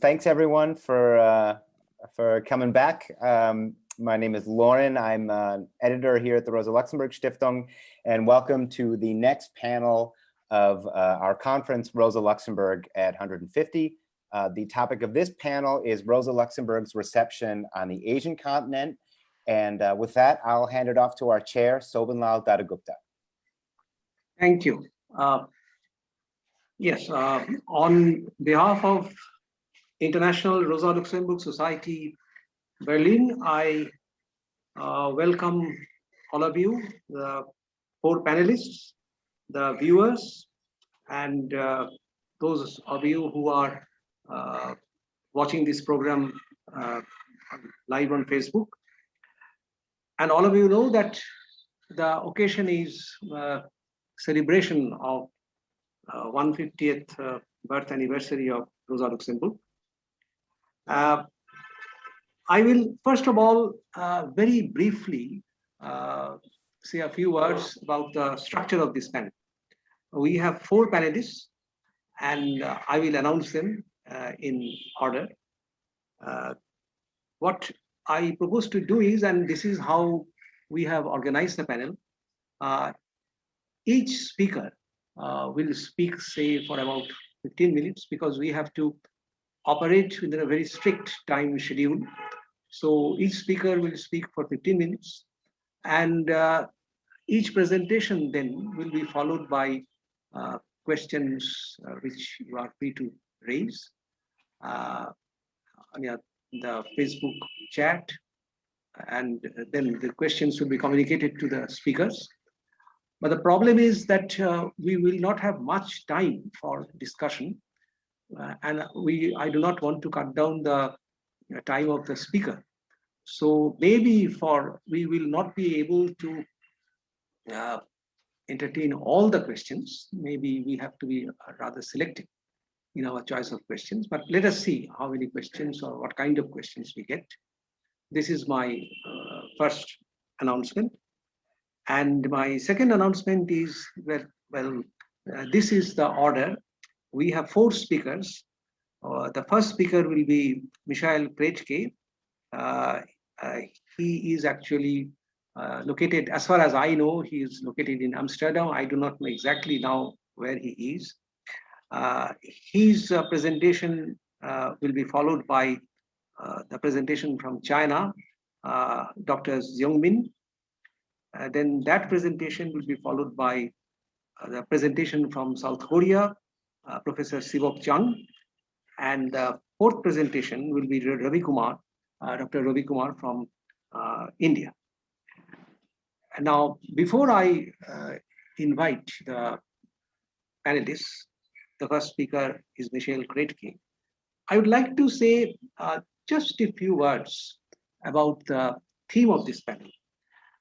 thanks everyone for uh, for coming back. Um, my name is Lauren. I'm an editor here at the Rosa Luxemburg Stiftung, and welcome to the next panel of uh, our conference, Rosa Luxemburg at 150. Uh, the topic of this panel is Rosa Luxemburg's reception on the Asian continent. And uh, with that, I'll hand it off to our chair, Sobhanlal Dattagupta. Thank you. Uh, yes, uh, on behalf of International Rosa Luxemburg Society Berlin, I uh, welcome all of you, the four panelists, the viewers, and uh, those of you who are uh, watching this program uh, live on Facebook. And all of you know that the occasion is uh, celebration of 150th birth anniversary of Rosa Luxemburg. Uh, I will first of all uh, very briefly uh, say a few words about the structure of this panel. We have four panelists and uh, I will announce them uh, in order. Uh, what I propose to do is, and this is how we have organized the panel, each speaker will speak say for about 15 minutes because we have to operate within a very strict time schedule. So each speaker will speak for 15 minutes and uh, each presentation then will be followed by uh, questions uh, which you are free to raise uh, the Facebook chat and then the questions will be communicated to the speakers. But the problem is that uh, we will not have much time for discussion and we I do not want to cut down the uh, time of the speaker. So maybe for we will not be able to uh, entertain all the questions. Maybe we have to be uh, rather selective in our choice of questions, but let us see how many questions or what kind of questions we get. This is my uh, first announcement. And my second announcement is, well, well uh, this is the order we have four speakers. Uh, the first speaker will be Michael Krätke. Uh, uh, he is actually uh, located, as far as I know, he is located in Amsterdam. I do not know exactly now where he is. Uh, his presentation will be followed by the presentation from China, Dr. Xiongmin. then that presentation will be followed by the presentation from South Korea, Professor Sibok Chung. And the fourth presentation will be Ravi Kumar, uh, Dr. Ravi Kumar from uh, India. And now, before I invite the panelists, the first speaker is Michelle Krätke. I would like to say uh, just a few words about the theme of this panel.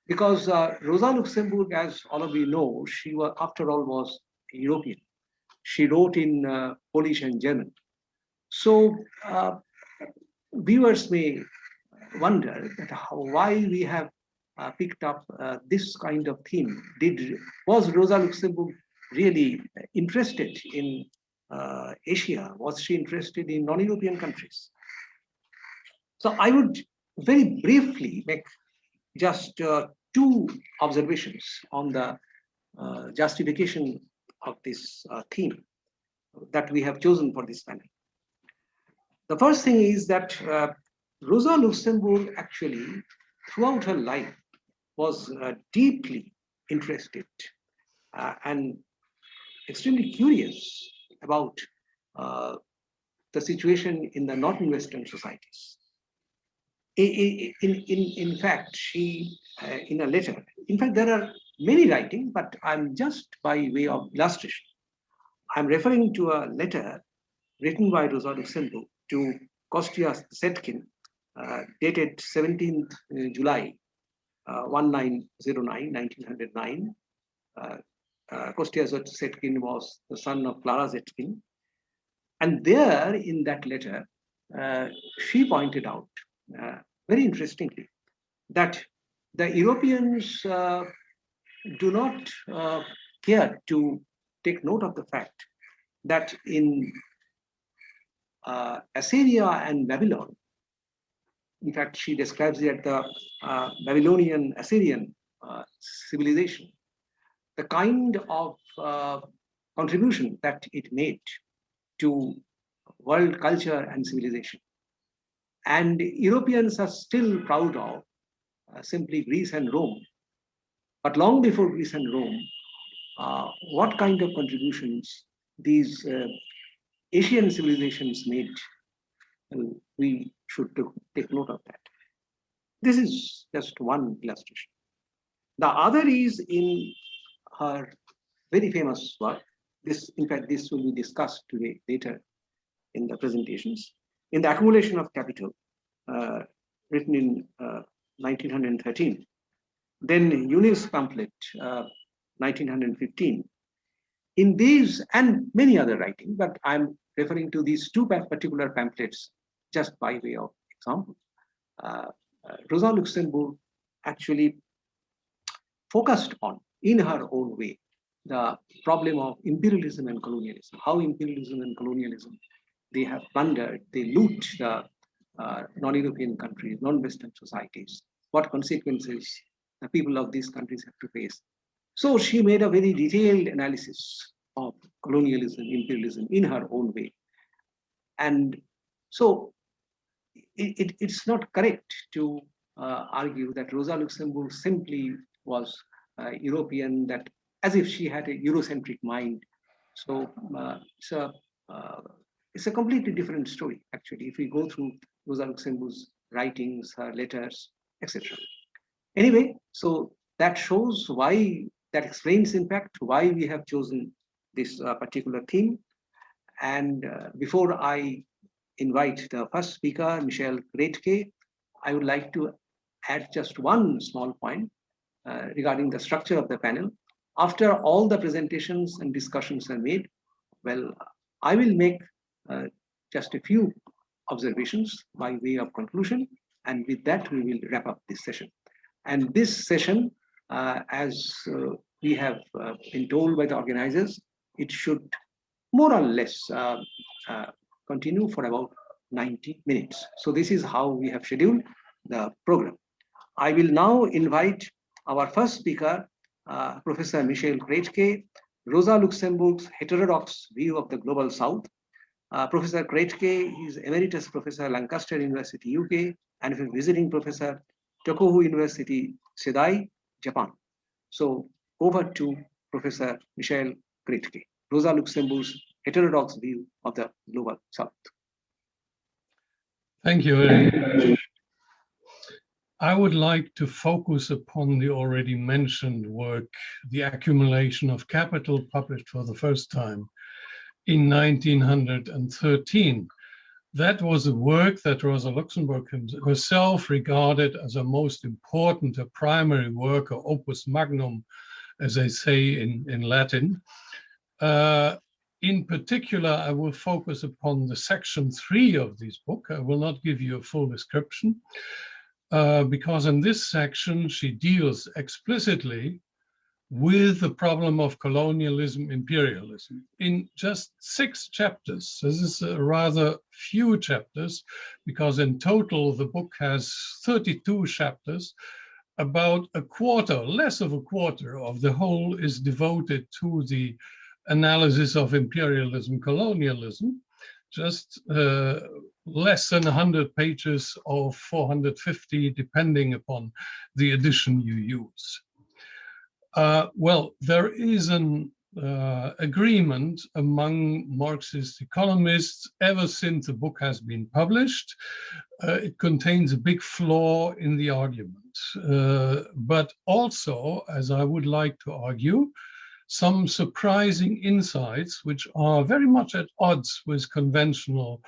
Because uh, Rosa Luxemburg, as all of you know, she was, after all, was European she wrote in uh, Polish and German. So uh, viewers may wonder why we have uh, picked up uh, this kind of theme. Did was Rosa Luxemburg really interested in uh, Asia? Was she interested in non-European countries? So I would very briefly make just uh, two observations on the justification of this uh, theme that we have chosen for this panel. The first thing is that uh, Rosa Luxemburg actually, throughout her life, was uh, deeply interested uh, and extremely curious about uh, the situation in the Northern Western societies. In, in, in, fact, she, uh, in a letter, in fact, there are many writings, but I'm just by way of illustration. I'm referring to a letter written by Rosa Luxemburg to Kostya Zetkin, uh, dated 17th uh, July uh, 1909, 1909. Uh, uh, Kostya Zetkin was the son of Clara Zetkin. And there in that letter, uh, she pointed out, uh, very interestingly, that the Europeans do not uh, care to take note of the fact that in uh, Assyria and Babylon. In fact, she describes it as the uh, Babylonian Assyrian uh, civilization. The kind of uh, contribution that it made to world culture and civilization. And Europeans are still proud of uh, simply Greece and Rome. But long before Greece and Rome, uh, what kind of contributions these uh, Asian civilizations made, and we should take note of that. This is just one illustration. The other is in her very famous work. This, in fact, this will be discussed today later in the presentations. In the accumulation of capital, uh, written in uh, 1913, then Junius pamphlet, uh, 1915, in these and many other writings, but I'm referring to these two particular pamphlets just by way of example. Uh, uh, Rosa Luxemburg actually focused on, in her own way, the problem of imperialism and colonialism, how imperialism and colonialism, they have plundered, they loot the uh, non-European countries, non-Western societies, what consequences the people of these countries have to face so she made a very detailed analysis of colonialism, imperialism in her own way. And so it, it, it's not correct to uh, argue that Rosa Luxemburg simply was uh, European, that as if she had a Eurocentric mind. So uh, it's, a, uh, it's a completely different story, actually, if we go through Rosa Luxemburg's writings, her letters, etc. Anyway, so that shows why that explains, in fact, why we have chosen this uh, particular theme. And uh, before I invite the first speaker, Michelle Krätke, I would like to add just one small point uh, regarding the structure of the panel. After all the presentations and discussions are made, well, I will make uh, just a few observations by way of conclusion. And with that, we will wrap up this session. And this session uh, as uh, we have uh, been told by the organizers, it should more or less continue for about 90 minutes. So this is how we have scheduled the program. I will now invite our first speaker, uh, Professor Michel Krätke, Rosa Luxemburg's heterodox view of the global south. Uh, professor Krätke is emeritus professor at Lancaster University, UK, and a visiting professor, Tohoku University, Sendai, Japan. So over to Professor Michel Krätke, Rosa Luxemburg's heterodox view of the global south. Thank you. I would like to focus upon the already mentioned work, The Accumulation of Capital, published for the first time in 1913 that was a work that Rosa Luxemburg herself regarded as a most important, a primary work, or opus magnum, as they say in, in Latin. Uh, in particular, I will focus upon the section three of this book. I will not give you a full description, uh, because in this section, she deals explicitly with the problem of colonialism, imperialism in just six chapters. This is a rather few chapters because in total the book has 32 chapters. About a quarter, less of a quarter of the whole is devoted to the analysis of imperialism, colonialism, just uh, less than 100 pages of 450, depending upon the edition you use. Uh, well, there is an uh, agreement among Marxist economists ever since the book has been published. Uh, it contains a big flaw in the argument, uh, but also, as I would like to argue, some surprising insights which are very much at odds with conventional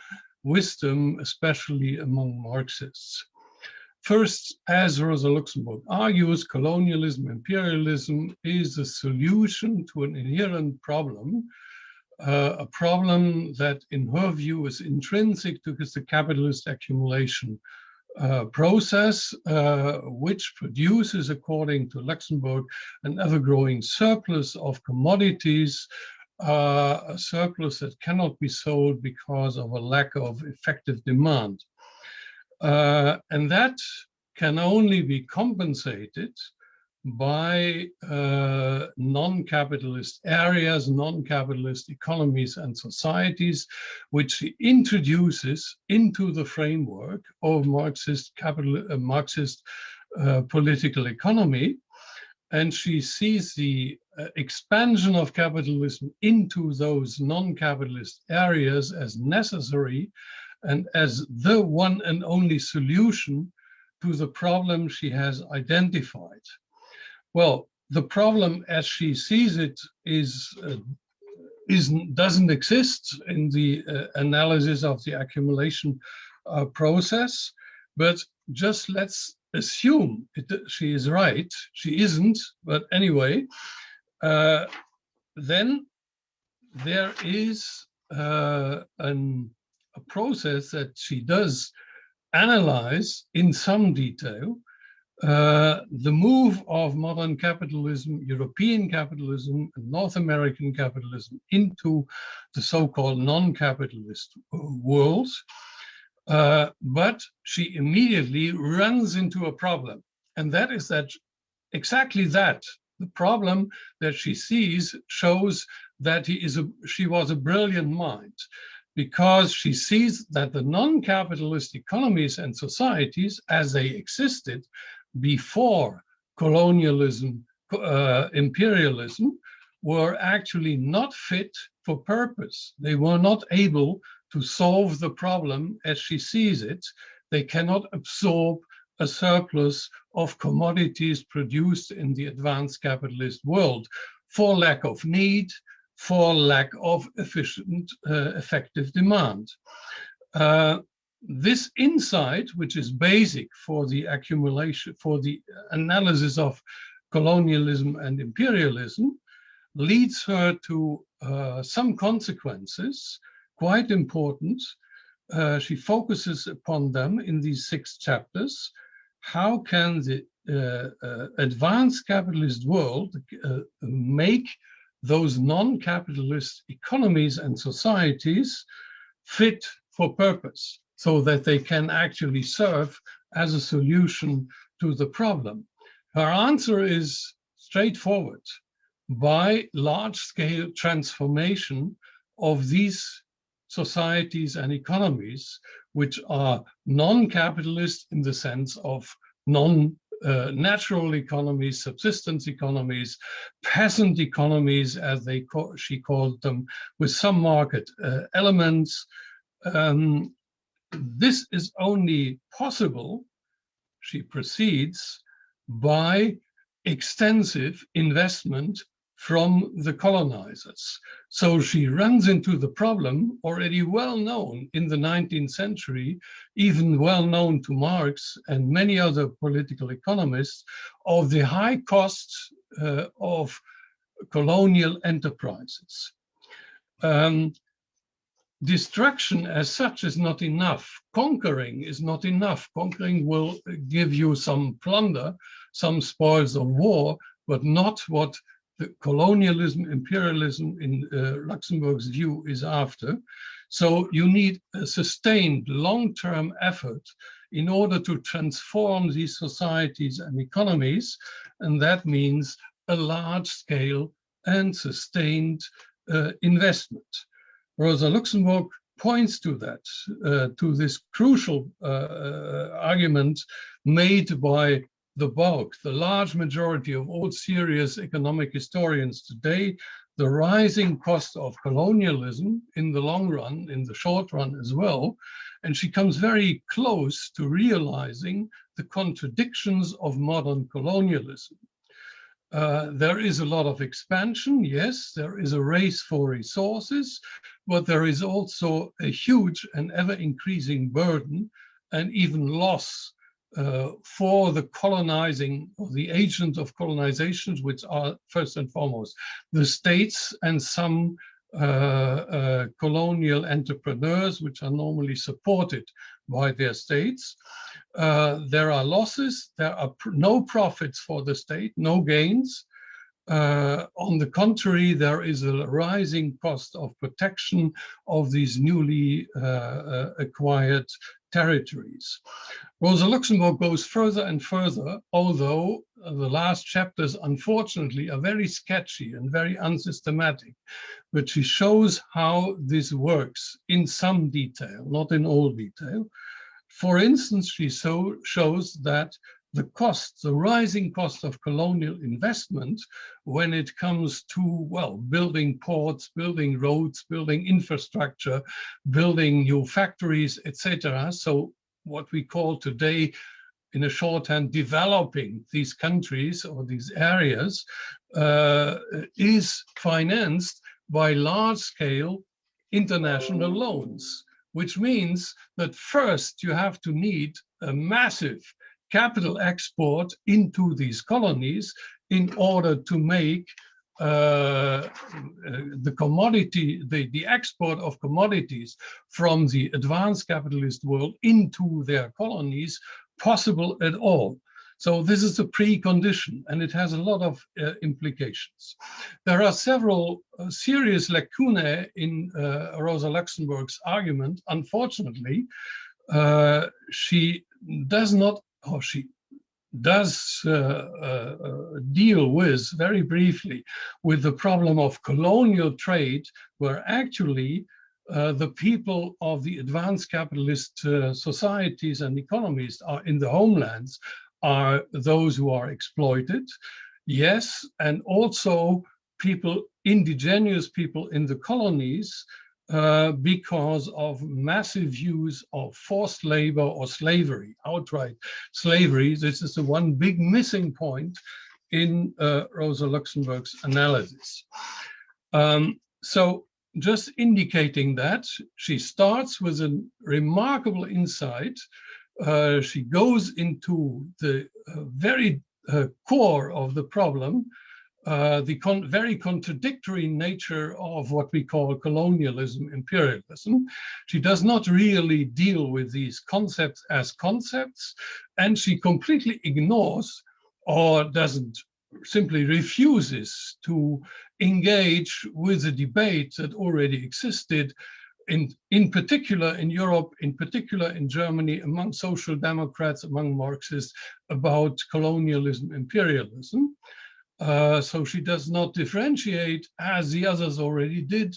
wisdom, especially among Marxists. First, as Rosa Luxemburg argues, colonialism, imperialism is a solution to an inherent problem, uh, a problem that in her view is intrinsic to the capitalist accumulation uh, process, uh, which produces, according to Luxemburg, an ever-growing surplus of commodities are a surplus that cannot be sold because of a lack of effective demand. Uh, and that can only be compensated by uh, non-capitalist areas, non-capitalist economies and societies, which she introduces into the framework of Marxist capital, uh, Marxist uh, political economy. And she sees the uh, expansion of capitalism into those non-capitalist areas as necessary and as the one and only solution to the problem she has identified. Well, the problem as she sees it is, uh, is doesn't exist in the uh, analysis of the accumulation uh, process, but just let's assume it, she is right. She isn't, but anyway, uh, then there is uh, an, process that she does analyze in some detail uh, the move of modern capitalism, European capitalism, and North American capitalism into the so-called non-capitalist world. Uh, but she immediately runs into a problem. And that is that exactly that, the problem that she sees shows that he is a, she was a brilliant mind because she sees that the non-capitalist economies and societies as they existed before colonialism, uh, imperialism, were actually not fit for purpose. They were not able to solve the problem as she sees it. They cannot absorb a surplus of commodities produced in the advanced capitalist world for lack of need, for lack of efficient, uh, effective demand. Uh, this insight, which is basic for the accumulation, for the analysis of colonialism and imperialism, leads her to uh, some consequences, quite important. Uh, she focuses upon them in these six chapters. How can the uh, uh advanced capitalist world make those non-capitalist economies and societies fit for purpose? so that they can actually serve as a solution to the problem? Her answer is straightforward. By large-scale transformation of these societies and economies, which are non-capitalist in the sense of non uh, natural economies, subsistence economies, peasant economies, as they she called them, with some market uh, elements, um, this is only possible, she proceeds, by extensive investment from the colonizers. So she runs into the problem already well known in the 19th century, even well known to Marx and many other political economists, of the high costs uh, of colonial enterprises. Um, destruction as such is not enough. Conquering is not enough. Conquering will give you some plunder, some spoils of war, but not what the colonialism, imperialism in uh, Luxemburg's view is after. So you need a sustained long-term effort in order to transform these societies and economies. And that means a large scale and sustained uh, investment. Rosa Luxemburg points to that, uh, to this crucial uh, uh, argument made by the bulk, the large majority of all serious economic historians today, the rising cost of colonialism in the long run, in the short run as well. And she comes very close to realizing the contradictions of modern colonialism. Uh, there is a lot of expansion, yes, there is a race for resources, but there is also a huge and ever increasing burden and even loss uh, for the colonizing the agents of colonizations, which are first and foremost the states and some uh, uh, colonial entrepreneurs, which are normally supported by their states. Uh, there are losses, there are pr no profits for the state, no gains. Uh, on the contrary, there is a rising cost of protection of these newly uh, acquired territories. Rosa Luxemburg goes further and further, although the last chapters, unfortunately, are very sketchy and very unsystematic, but she shows how this works in some detail, not in all detail. For instance, she so shows that the cost, the rising cost of colonial investment when it comes to, well, building ports, building roads, building infrastructure, building new factories, etc. So what we call today in a shorthand, developing these countries or these areas uh, is financed by large scale international loans, which means that first you have to need a massive capital export into these colonies in order to make uh, the commodity, the, the export of commodities from the advanced capitalist world into their colonies possible at all. So this is a precondition and it has a lot of uh, implications. There are several uh, serious lacunae in uh, Rosa Luxemburg's argument. Unfortunately, uh, she does not or she does uh, uh, uh, deal with very briefly with the problem of colonial trade, where actually uh, the people of the advanced capitalist uh, societies and economies are in the homelands are those who are exploited. Yes, and also people, indigenous people in the colonies uh, because of massive use of forced labor or slavery, outright slavery. This is the one big missing point in uh, Rosa Luxemburg's analysis. Um, so just indicating that she starts with a remarkable insight. Uh, she goes into the uh, very uh, core of the problem uh, the con very contradictory nature of what we call colonialism, imperialism. She does not really deal with these concepts as concepts, and she completely ignores or doesn't simply refuses to engage with the debate that already existed in, in particular in Europe, in particular in Germany, among social democrats, among Marxists, about colonialism, imperialism. Uh, so she does not differentiate as the others already did,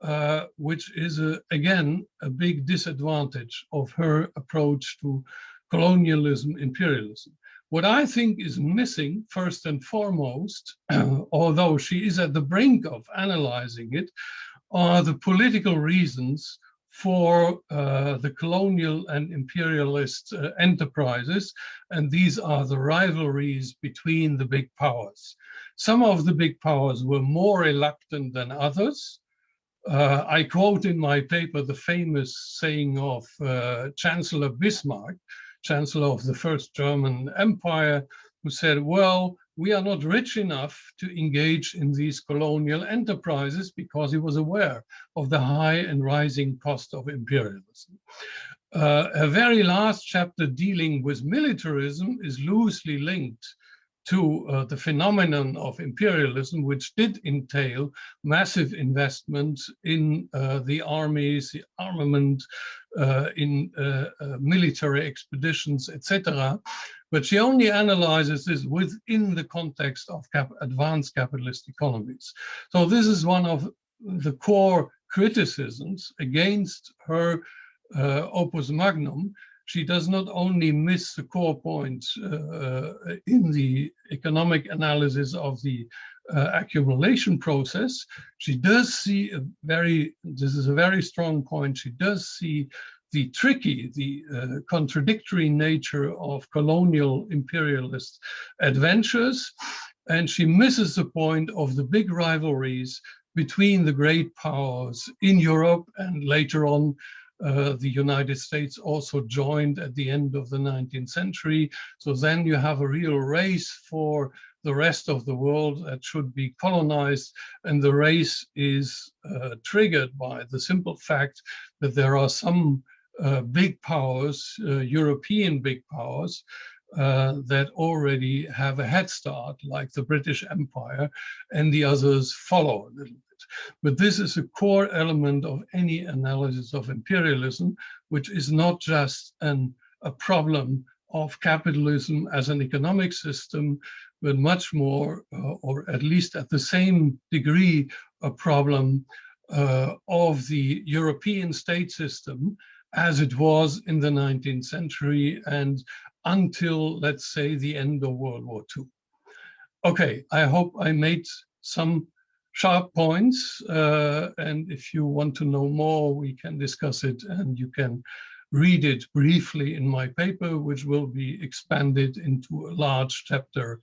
uh, which is, a, again, a big disadvantage of her approach to colonialism, imperialism. What I think is missing, first and foremost, although she is at the brink of analyzing it, are the political reasons for uh, the colonial and imperialist uh, enterprises, and these are the rivalries between the big powers. Some of the big powers were more reluctant than others. Uh, I quote in my paper the famous saying of uh, Chancellor Bismarck, Chancellor of the First German Empire, who said, well, we are not rich enough to engage in these colonial enterprises because he was aware of the high and rising cost of imperialism. Uh, a very last chapter dealing with militarism is loosely linked to uh, the phenomenon of imperialism, which did entail massive investment in uh, the armies, the armament, uh, in uh, uh, military expeditions, etc. But she only analyzes this within the context of cap advanced capitalist economies. So this is one of the core criticisms against her uh, opus magnum. She does not only miss the core points uh, in the economic analysis of the uh, accumulation process, she does see a very, this is a very strong point, she does see the tricky, the uh, contradictory nature of colonial imperialist adventures. And she misses the point of the big rivalries between the great powers in Europe and later on uh, the United States also joined at the end of the 19th century. So then you have a real race for the rest of the world that should be colonized. And the race is uh, triggered by the simple fact that there are some big powers, uh, European big powers, uh, that already have a head start, like the British Empire, and the others follow a little bit. But this is a core element of any analysis of imperialism, which is not just an, a problem of capitalism as an economic system, but much more, uh, or at least at the same degree, a problem uh, of the European state system as it was in the 19th century and until, let's say, the end of World War II. Okay, I hope I made some sharp points. Uh, and if you want to know more, we can discuss it and you can read it briefly in my paper, which will be expanded into a large chapter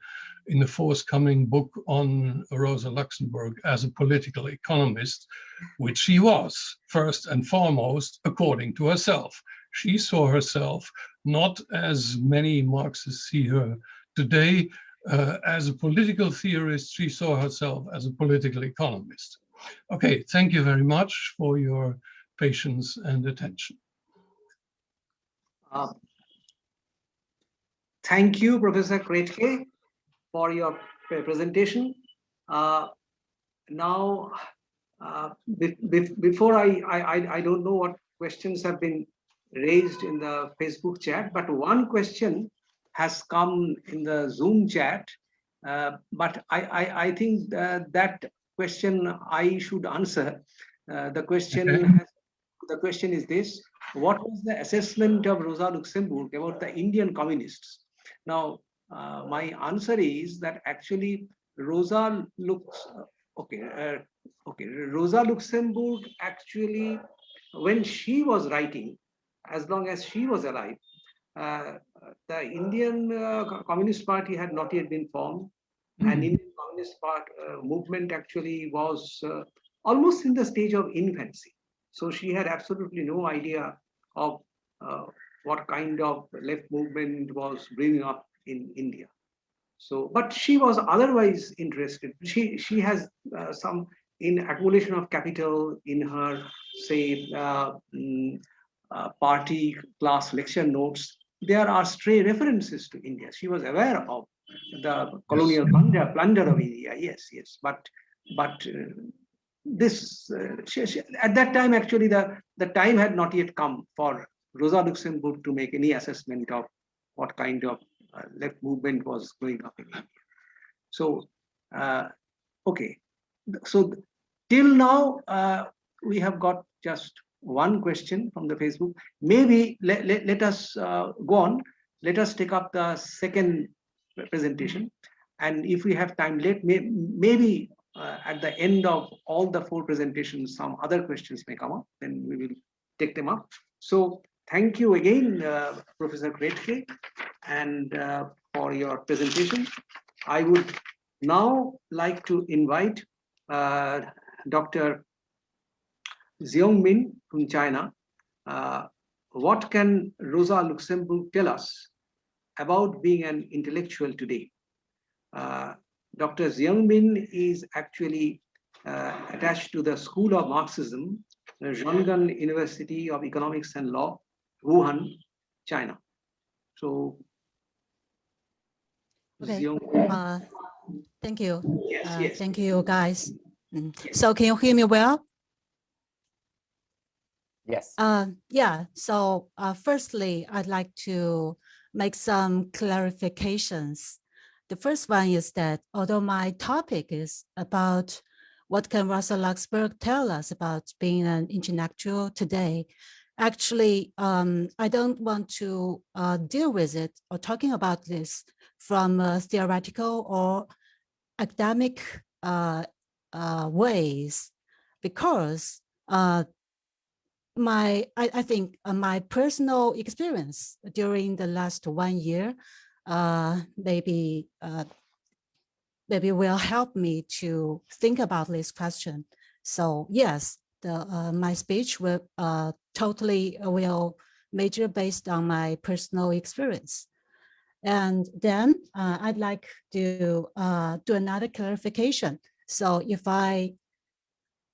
in the forthcoming book on Rosa Luxemburg as a political economist, which she was, first and foremost, according to herself. She saw herself not as many Marxists see her today, uh, as a political theorist, she saw herself as a political economist. Okay, thank you very much for your patience and attention. Uh, thank you, Professor Krätke, for your presentation. Uh, now, uh, be be before I, I, I don't know what questions have been raised in the Facebook chat, but one question has come in the Zoom chat. Uh, but I, I, I think that question I should answer. Uh, the question okay. has, the question is this: What was the assessment of Rosa Luxemburg about the Indian communists? Now, uh, my answer is that actually Rosa looks okay. Uh, okay, Rosa Luxemburg actually, when she was writing, as long as she was alive, uh, the Indian uh, Communist Party had not yet been formed, mm -hmm. and Indian Communist Part uh, movement actually was uh, almost in the stage of infancy. So she had absolutely no idea of uh, what kind of left movement was bringing up in India. So, but she was otherwise interested. She she has uh, some in accumulation of capital in her, say, mm, uh, party class lecture notes, there are stray references to India. She was aware of the colonial plunder, plunder of India. Yes, yes, but but uh, this uh, she, she, at that time actually the the time had not yet come for Rosa Luxemburg to make any assessment of what kind of uh, left movement was going up in India. So uh, okay, so till now uh, we have got just one question from the Facebook. Maybe let, let, let us uh, go on. Let us take up the second presentation. And if we have time late, may, maybe uh, at the end of all the four presentations, some other questions may come up, then we will take them up. So thank you again, uh, Professor Krätke, and uh, for your presentation. I would now like to invite uh, Dr. Xiong Min from China, uh, what can Rosa Luxemburg tell us about being an intellectual today? Uh, Dr. Xiong Min is actually uh, attached to the School of Marxism, Zhongnan University of Economics and Law, Wuhan, China. So, okay. Uh, thank you. Yes, uh, yes. Thank you, guys. Mm. So, can you hear me well? Yes. Uh, yeah, so uh, firstly, I'd like to make some clarifications. The first one is that although my topic is about what can Rosa Luxemburg tell us about being an intellectual today, actually, um, I don't want to uh, deal with it or talking about this from theoretical or academic uh, uh, ways, because uh, my I, I think uh, my personal experience during the last one year uh, maybe maybe will help me to think about this question. So yes, the my speech will totally will major based on my personal experience. And then uh, I'd like to do another clarification. So if I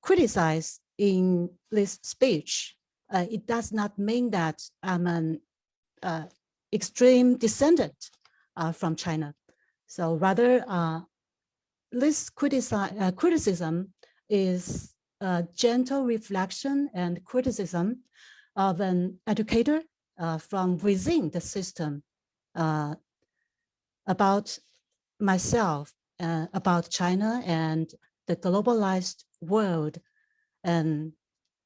criticize in this speech, uh, it does not mean that I'm an uh, extreme descendant uh, from China. So rather, uh, this critici uh, criticism is a gentle reflection and criticism of an educator uh, from within the system uh, about myself, uh, about China and the globalized world. And,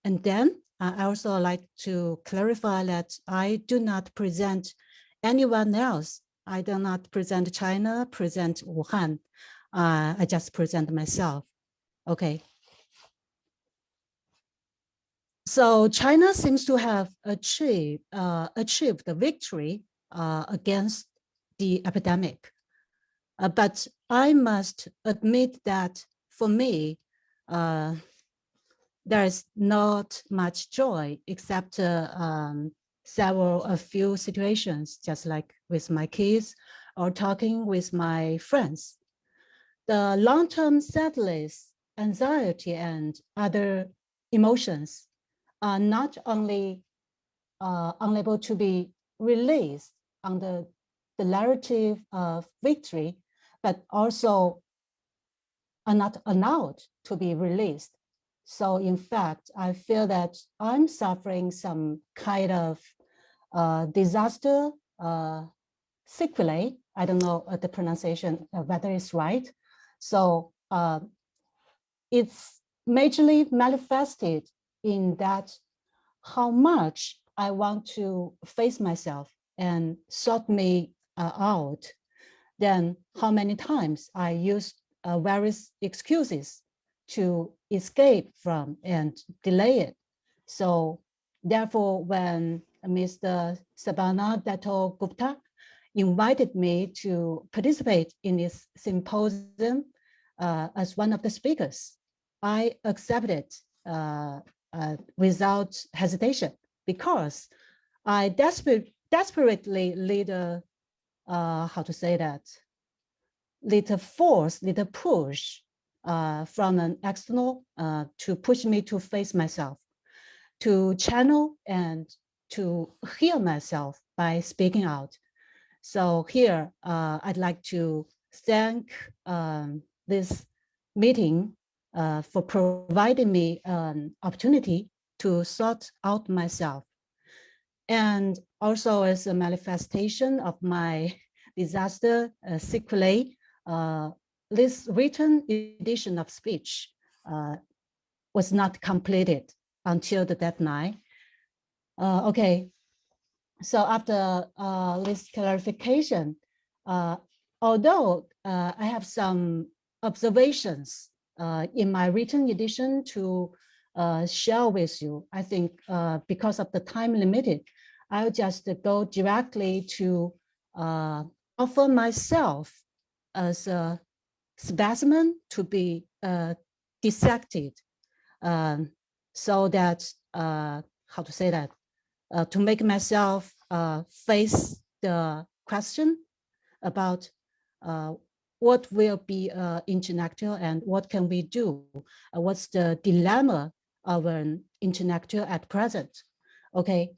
and then I also like to clarify that I do not present anyone else. I do not present China, present Wuhan. Uh, I just present myself. Okay. So China seems to have achieved uh, achieved the victory uh, against the epidemic. Uh, but I must admit that for me, uh, there is not much joy except uh, um, several, a few situations, just like with my kids or talking with my friends. The long-term sadness, anxiety, and other emotions are not only uh, unable to be released under the narrative of victory, but also are not allowed to be released. So in fact, I feel that I'm suffering some kind of uh, disaster uh, sequelae. I don't know uh, the pronunciation, uh, whether it's right. So uh, it's majorly manifested in that how much I want to face myself and sought me uh, out, then how many times I used uh, various excuses to escape from and delay it. So therefore, when Mr. Sabana Dato Gupta invited me to participate in this symposium uh, as one of the speakers, I accepted uh, uh, without hesitation because I desperate, desperately a, uh, how to say that, little force, little push uh, from an external uh, to push me to face myself, to channel and to heal myself by speaking out. So here, uh, I'd like to thank um, this meeting uh, for providing me an opportunity to sort out myself. And also as a manifestation of my disaster uh, sequelae, uh, this written edition of speech uh, was not completed until the deadline. Uh, okay, so after uh, this clarification, uh, although I have some observations in my written edition to share with you, I think because of the time limited, I'll just go directly to offer myself as a specimen to be uh, dissected um, so that, uh, how to say that, uh, to make myself uh, face the question about uh, what will be uh, intellectual and what can we do? what's the dilemma of an intellectual at present? Okay,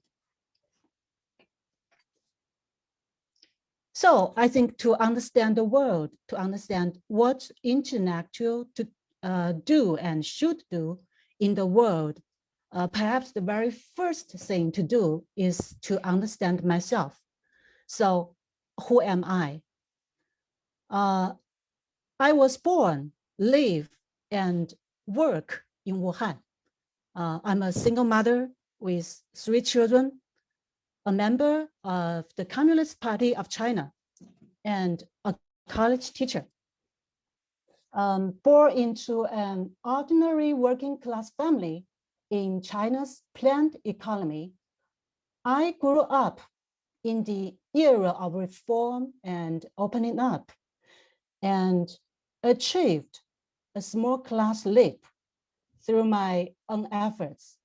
So I think to understand the world, to understand what intellectual to uh, do and should do in the world, uh, perhaps the very first thing to do is to understand myself. So who am I? Uh, I was born, live, and work in Wuhan. Uh, I'm a single mother with three children a member of the Communist Party of China and a college teacher. Um, born into an ordinary working class family in China's planned economy, I grew up in the era of reform and opening up and achieved a small class leap through my own efforts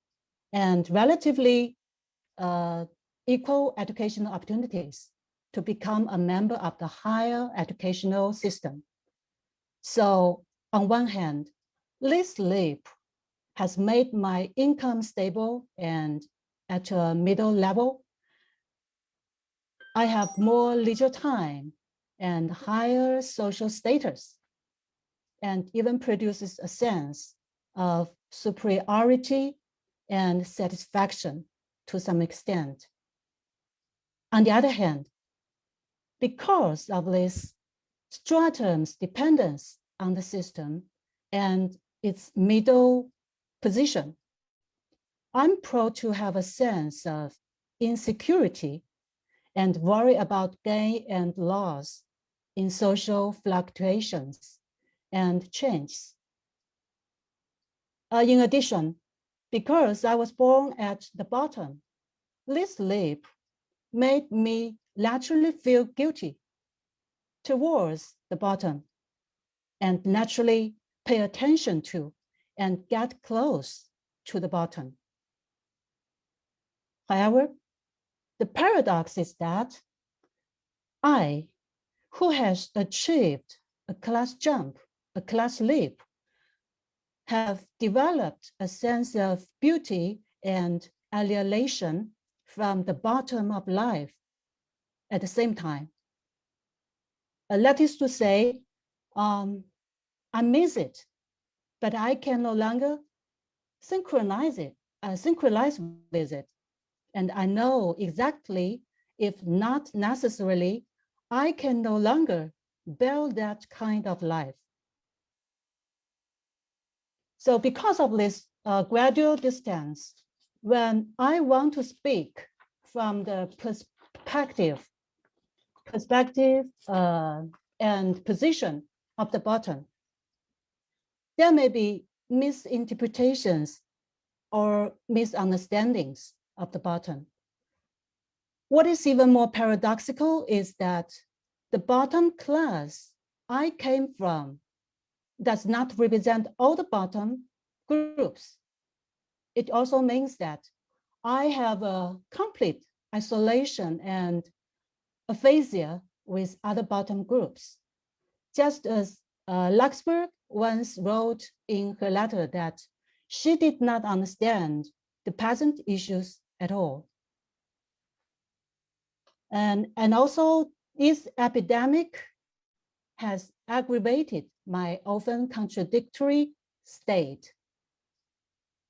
and relatively uh, equal educational opportunities to become a member of the higher educational system. So on one hand, this leap has made my income stable and at a middle level. I have more leisure time and higher social status, and even produces a sense of superiority and satisfaction to some extent. On the other hand, because of this stratum's dependence on the system and its middle position, I'm prone to have a sense of insecurity and worry about gain and loss in social fluctuations and changes. Uh, in addition, because I was born at the bottom, this leap made me naturally feel guilty towards the bottom and naturally pay attention to and get close to the bottom. However, the paradox is that I, who has achieved a class jump, a class leap, have developed a sense of beauty and alienation from the bottom of life at the same time. Uh, that is to say, um, I miss it, but I can no longer synchronize it, uh, synchronize with it. And I know exactly, if not necessarily, I can no longer build that kind of life. So because of this uh, gradual distance, when I want to speak from the perspective, perspective uh, and position of the bottom, there may be misinterpretations or misunderstandings of the bottom. What is even more paradoxical is that the bottom class I came from does not represent all the bottom groups. It also means that I have a complete isolation and aphasia with other bottom groups. Just as uh, once wrote in her letter that she did not understand the peasant issues at all. And, and also this epidemic has aggravated my often contradictory state.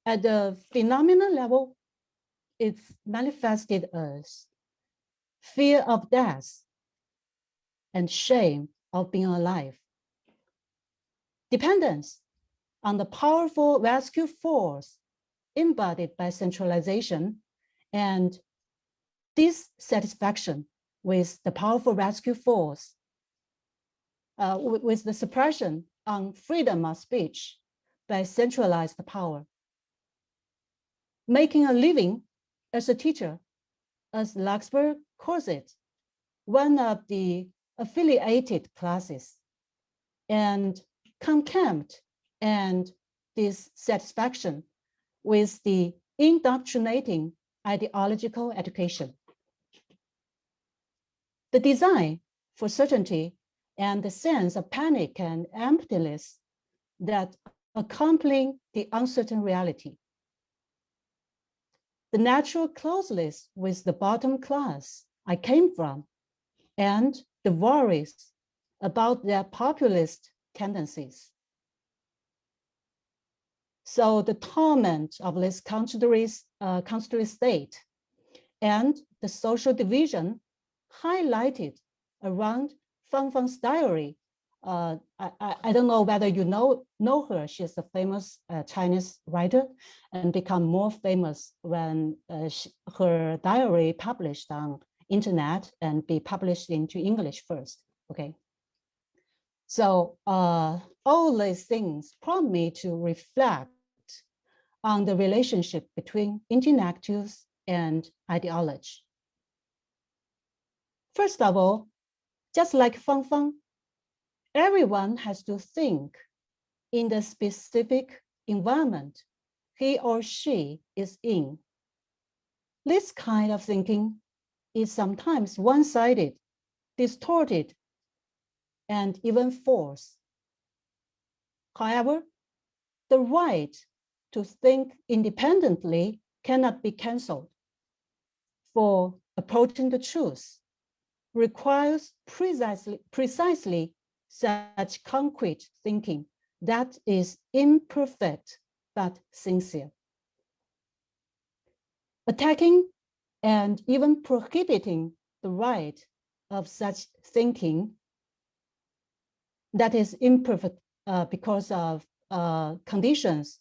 At the phenomenal level, it's manifested as fear of death and shame of being alive. Dependence on the powerful rescue force embodied by centralization and dissatisfaction with the powerful rescue force, uh, with, the suppression on freedom of speech by centralized power. Making a living as a teacher, as Luxemburg calls it, one of the affiliated classes, and contempt and dissatisfaction with the indoctrinating ideological education. The design for certainty and the sense of panic and emptiness that accompany the uncertain reality. The natural closeness with the bottom class I came from and the worries about their populist tendencies. So the torment of this contrary, uh, state and the social division highlighted around Fang Fang's diary. Uh, I, I, don't know whether you know, know her. She's a famous uh, Chinese writer and become more famous when uh, she, her diary published on internet and be published into English first, okay? So uh, all these things prompt me to reflect on the relationship between intellectuals and ideology. First of all, just like Fang Fang, everyone has to think in the specific environment he or she is in. This kind of thinking is sometimes one-sided, distorted, and even false. However, the right to think independently cannot be canceled. For approaching the truth, requires precisely, precisely such concrete thinking that is imperfect but sincere. Attacking and even prohibiting the right of such thinking that is imperfect uh, because of uh, conditions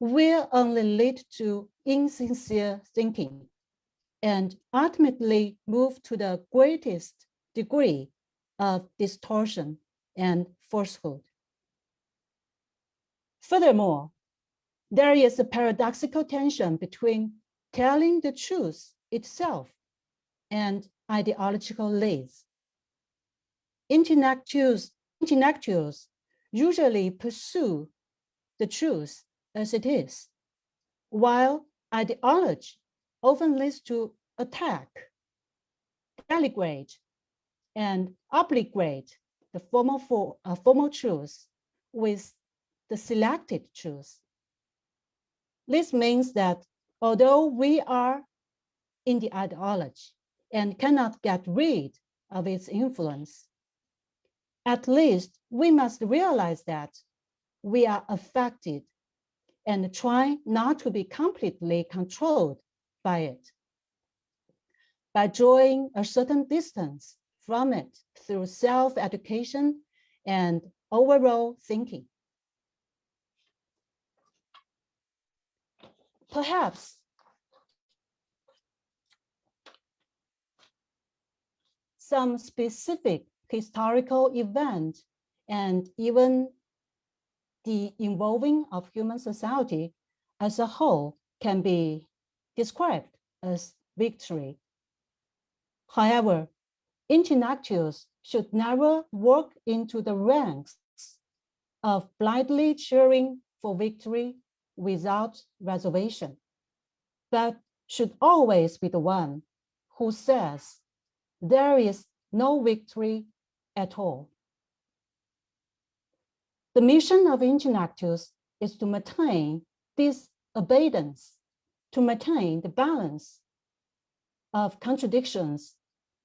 will only lead to insincere thinking and ultimately move to the greatest degree of distortion and falsehood. Furthermore, there is a paradoxical tension between telling the truth itself and ideological lies. Intellectuals, intellectuals usually pursue the truth as it is, while ideology often leads to attack, denigrate, and obligate the formal, for, uh, formal truth with the selected truth. This means that although we are in the ideology and cannot get rid of its influence, at least we must realize that we are affected and try not to be completely controlled by it. By drawing a certain distance from it through self-education and overall thinking. Perhaps some specific historical event and even the involving of human society as a whole can be described as victory. However, intellectuals should never walk into the ranks of blindly cheering for victory without reservation, but should always be the one who says there is no victory at all. The mission of intellectuals is to maintain this abundance, to maintain the balance of contradictions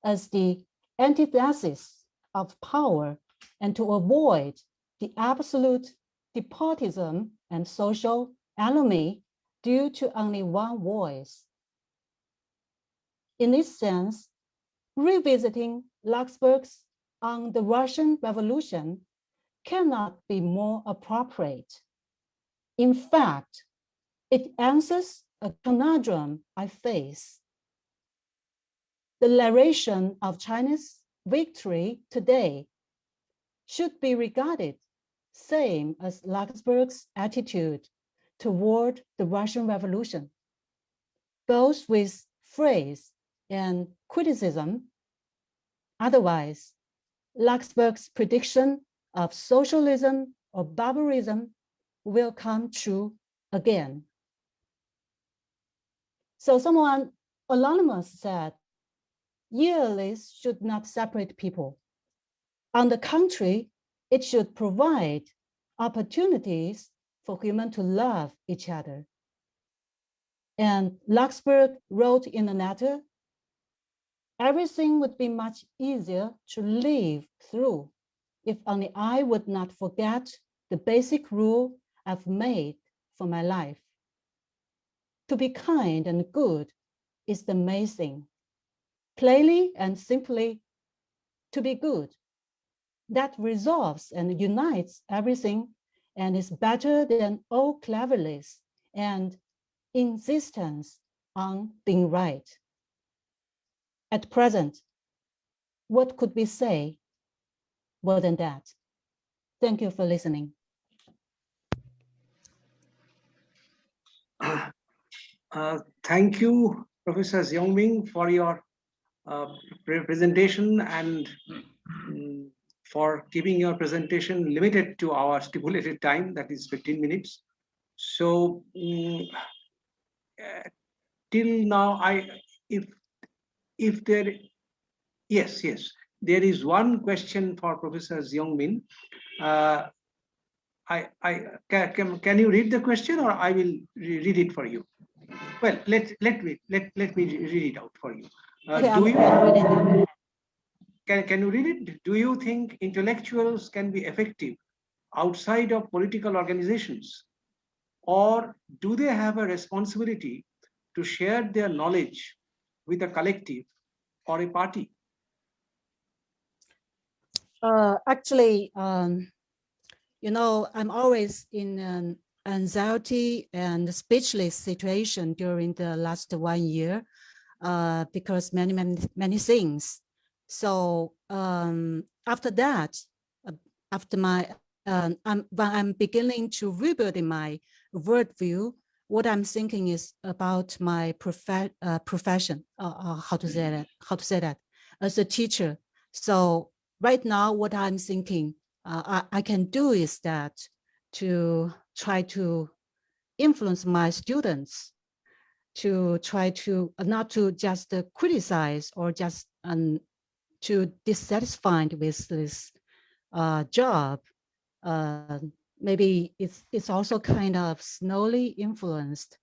as the antithesis of power and to avoid the absolute despotism and social enemy due to only one voice. In this sense, revisiting Luxemburg's on the Russian Revolution cannot be more appropriate. In fact, it answers a conundrum I face. The narration of China's victory today should be regarded same as Luxemburg's attitude toward the Russian Revolution, both with phrase and criticism. Otherwise, Luxemburg's prediction of socialism or barbarism will come true again. So someone anonymous said, year lists should not separate people. On the contrary, it should provide opportunities for humans to love each other. And Luxemburg wrote in a letter, everything would be much easier to live through if only I would not forget the basic rule I've made for my life. To be kind and good is the main thing. Plainly and simply, to be good. That resolves and unites everything and is better than all cleverness and insistence on being right. At present, what could we say more than that? Thank you for listening. Uh, thank you, Professor Xiaoming, for your presentation and um, for keeping your presentation limited to our stipulated time, that is 15 minutes. So um, uh, till now, I if if there, yes, yes, there is one question for Professor Xiaoming. Uh, I, I can, can you read the question or I will read it for you? Well, let let me let let me read it out for you. Uh, do you can, can you read it? Do you think intellectuals can be effective outside of political organizations? Or do they have a responsibility to share their knowledge with a collective or a party? Uh, actually, um, you know, I'm always in an anxiety and speechless situation during the last one year uh, because many, many, many things. So um, after that, uh, after my, um, I'm, when I'm beginning to rebuild my worldview, what I'm thinking is about my prof uh, profession, uh, uh, how to say that, how to say that, as a teacher. So right now, what I'm thinking I, I can do is that to try to influence my students to try to uh, not to just uh, criticize or just um, to dissatisfied with this uh, job. Uh, maybe it's it's also kind of slowly influenced.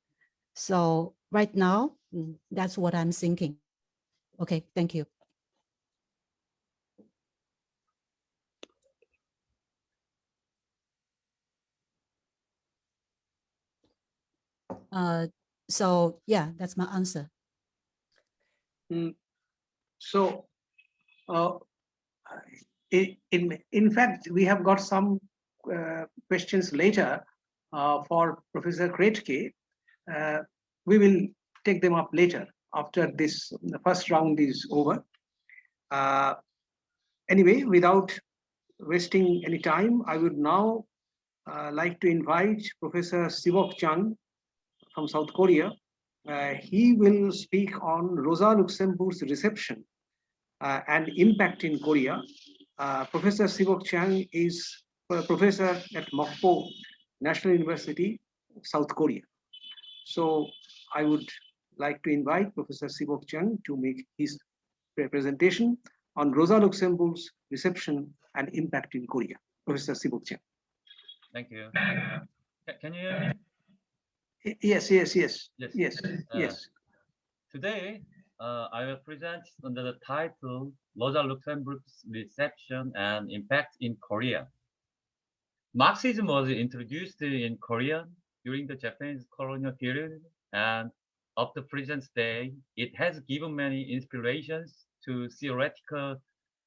So right now, mm, that's what I'm thinking. Okay, thank you. Uh, so yeah, that's my answer. Mm, So, uh, in, in, fact, we have got some uh, questions later uh, for Professor Krätke. Uh, we will take them up later after this, the first round is over. Uh, anyway, without wasting any time, I would now uh, like to invite Professor Sivok Chung from South Korea. Uh, he will speak on Rosa Luxemburg's reception uh, and impact in Korea. Uh, professor Sivok Chang is a professor at Mokpo National University, South Korea. So I would like to invite Professor Sivok Chang to make his presentation on Rosa Luxemburg's reception and impact in Korea. Professor Sivok Chang. Thank you. Can you hear me? Yes, yes, yes, Yes. yes, Uh, yes. Today, uh, I will present under the title Rosa Luxemburg's Reception and Impact in Korea. Marxism was introduced in Korea during the Japanese colonial period and up to present day, it has given many inspirations to theoretical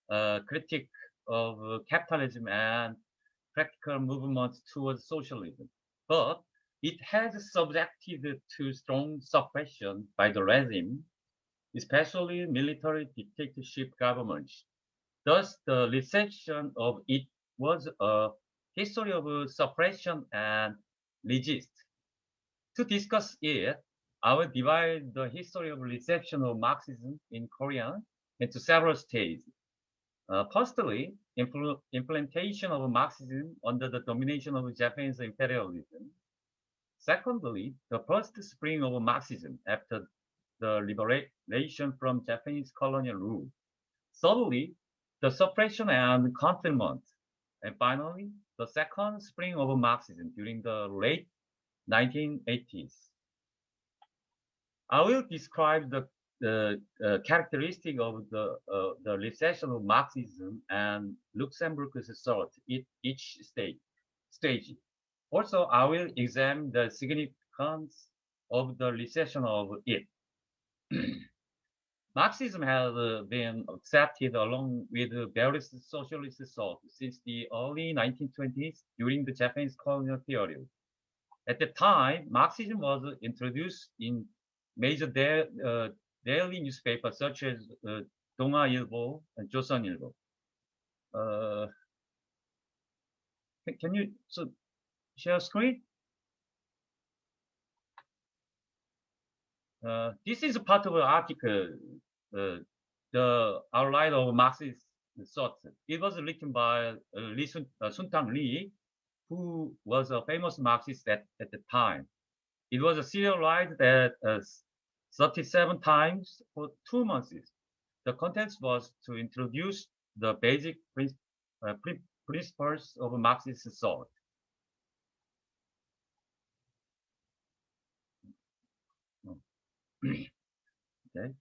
uh, critique of capitalism and practical movements towards socialism. But it has subjected to strong suppression by the regime, especially military dictatorship governments. Thus, the reception of it was a history of suppression and resist. To discuss it, I will divide the history of reception of Marxism in Korea into several stages. Uh, firstly, impl- implementation of Marxism under the domination of Japanese imperialism. Secondly, the first spring of Marxism after the liberation from Japanese colonial rule. Thirdly, the suppression and confinement. And finally, the second spring of Marxism during the late 1980s. I will describe the, the uh, characteristic of the, uh, the recession of Marxism and Luxemburg's thought at each stage. stage. Also, I will examine the significance of the reception of it. Marxism has uh, been accepted along with various socialist thought since the early 1920s during the Japanese colonial period. At the time, Marxism was introduced in major da uh, daily newspapers such as uh, Donga Ilbo and Joseon Ilbo. Uh, can you so share screen? Uh, this is part of an article, uh, the outline of Marxist thought. It was written by uh, Lee Sun, uh, Suntang Lee, who was a famous Marxist at, at the time. It was a serialized at uh, 37 times for two months. The contents was to introduce the basic prin- prin- principles of Marxist thought. Okay.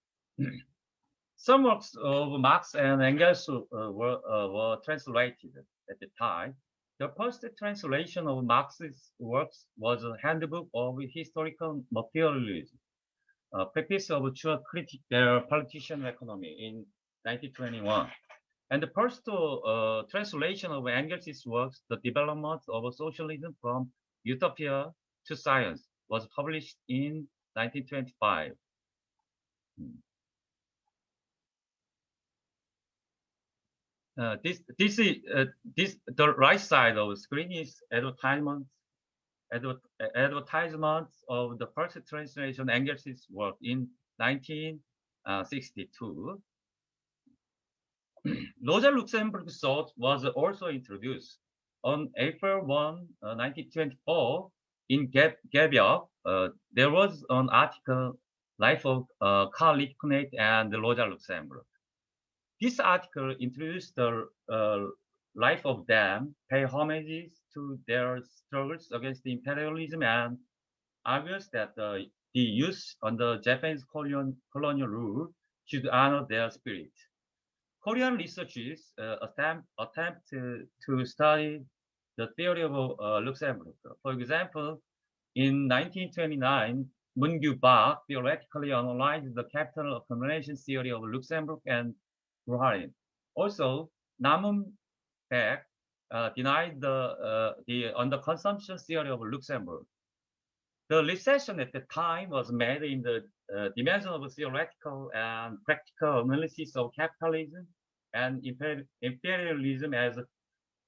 Some works of Marx and Engels uh, were, uh, were translated at the time. The first translation of Marx's works was a handbook of historical materialism, a practice of true critique their politician economy in 1921. And the first uh, translation of Engels' works, The Development of Socialism from Utopia to Science, was published in 1925. Uh, this this is uh, this the right side of the screen is advertisement adver advertisements of the first translation Engels' work in 1962. Rosa Luxemburg's thought was also introduced on April 1, uh, 1924 in Gaebyeok. Uh, there was an article Life of uh, Karl Liebknecht and Rosa Luxemburg. This article introduced the uh, life of them, pay homages to their struggles against imperialism and argues that the, the youth under Japanese colonial, colonial rule should honor their spirit. Korean researchers uh, attempt, attempt to, to study the theory of uh, Luxemburg. For example, in 1929, Moon-Kyu Park theoretically analyzed the capital accumulation theory of Luxemburg and Bukharin. Also, Namun Baek uh, denied the, uh, the underconsumption theory of Luxemburg. The recession at the time was made in the uh, dimension of theoretical and practical analysis of capitalism and imperialism as,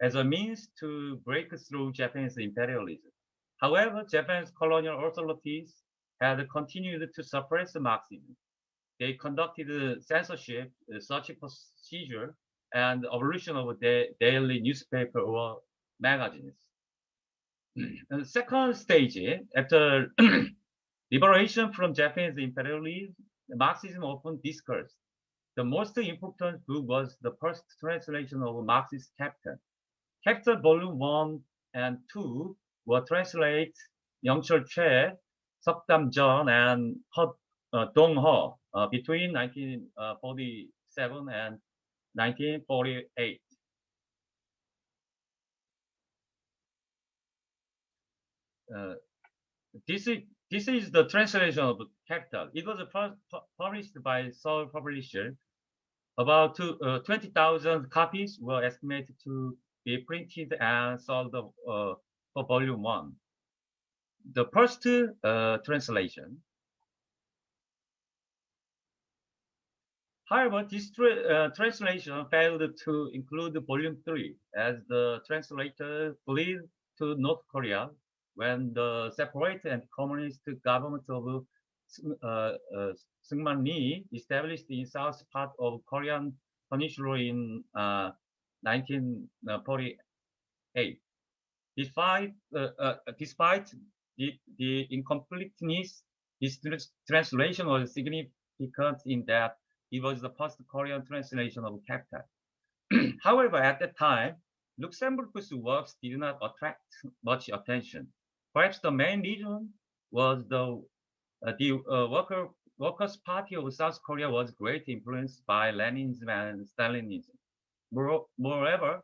as a means to break through Japanese imperialism. However, Japan's colonial authorities had continued to suppress Marxism. They conducted censorship, uh, such procedure, and abolition of daily newspaper or magazines. The second stage, after liberation from Japanese imperialism, Marxism often discussed. The most important book was the first translation of Marxist Capital. Capital Volume 1 and 2 were translated Youngchul Choi, Seokdam Jeon, and uh, Dong Ho uh, between 1947 and 1948. Uh, this is this is the translation of Capital. It was published by Seoul Publisher. About uh, 20,000 copies were estimated to be printed and sold uh, for volume one. The first uh, translation However, this tra uh, translation failed to include volume 3 as the translator fled to North Korea when the separate and communist government of uh, uh, Rhee established in south part of Korean peninsula in uh, 1948. Despite, uh, uh, despite the, the incompleteness, this translation was significant in that it was the first Korean translation of Capital. However, at that time, Luxemburg's works did not attract much attention. Perhaps the main reason was the uh, the uh, worker Workers' Party of South Korea was greatly influenced by Leninism and Stalinism. Moreover,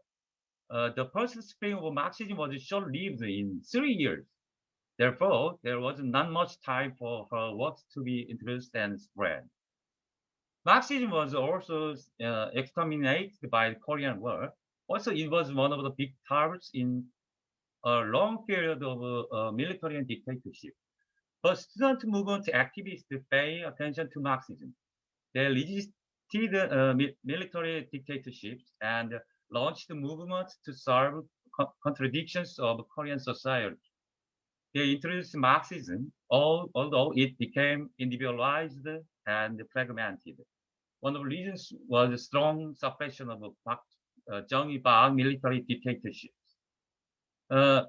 uh, the first spring of Marxism was short-lived in three years. Therefore, there was not much time for her works to be introduced and spread. Marxism was also uh, exterminated by the Korean War. Also, it was one of the big targets in a long period of uh, military and dictatorship. But student movement activists pay attention to Marxism. They resisted uh, military dictatorships and launched movements to solve co contradictions of Korean society. They introduced Marxism, although it became individualized and fragmented. One of the reasons was the strong suppression of Park, uh, Chung Il-bak military dictatorships. Uh,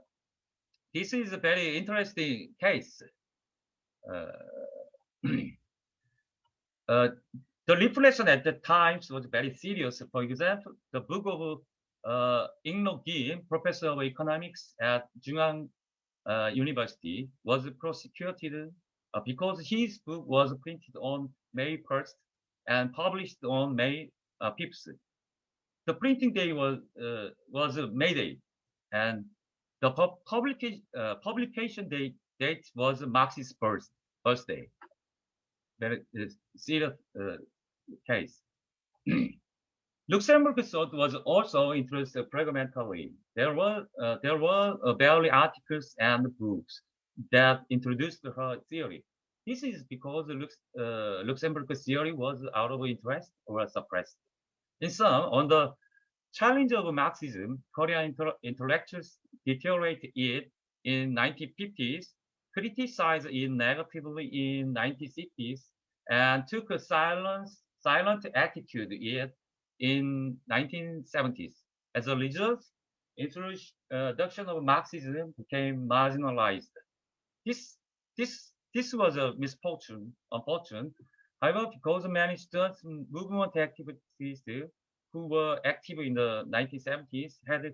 this is a very interesting case. Uh, uh, the repression at the times was very serious. For example, the book of uh, Ingno Kim, professor of economics at Jungang uh, University, was prosecuted uh, because his book was printed on May 1st, and published on May uh, 5th. The printing day was uh, was May Day, and the pub publication uh, publication date date was Marx's birth birthday. That is serious uh, case. Luxemburg thought was also interested pragmatically. There were uh, there were uh, barely articles and books that introduced her theory. This is because Lux, uh, Luxemburg's theory was out of interest or suppressed. In sum, on the challenge of Marxism, Korean intellectuals deteriorated it in 1950s, criticized it negatively in 1960s, and took a silent, silent attitude it in 1970s. As a result, introduction of Marxism became marginalized. This, this, this was a misfortune, unfortunate. However, because many students movement activities who were active in the 1970s had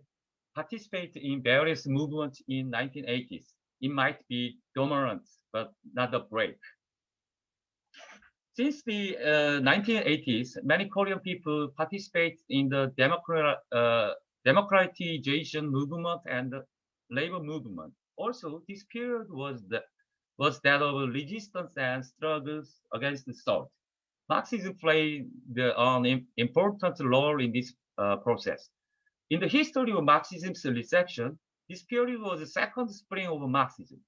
participated in various movements in 1980s. It might be dormant, but not a break. Since the uh, 1980s, many Korean people participate in the democrat, uh, democratization movement and the labor movement. Also, this period was, the, was that of resistance and struggles against the salt. Marxism played the, an important role in this uh, process. In the history of Marxism's reception, this period was the second spring of Marxism.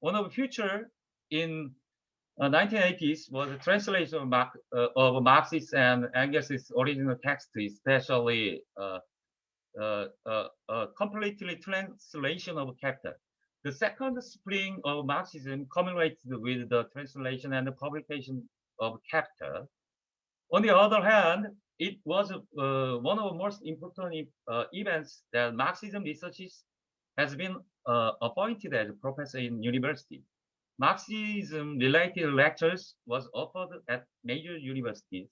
One of the future in uh, 1980s was a translation of, Marx, uh, of and Engels' original text, especially uh, uh, uh, completely translation of Capital. The second spring of Marxism culminated with the translation and the publication of Capital. On the other hand, it was uh, one of the most important uh, events that Marxism researchers has been appointed as a professor in university. Marxism-related lectures was offered at major universities,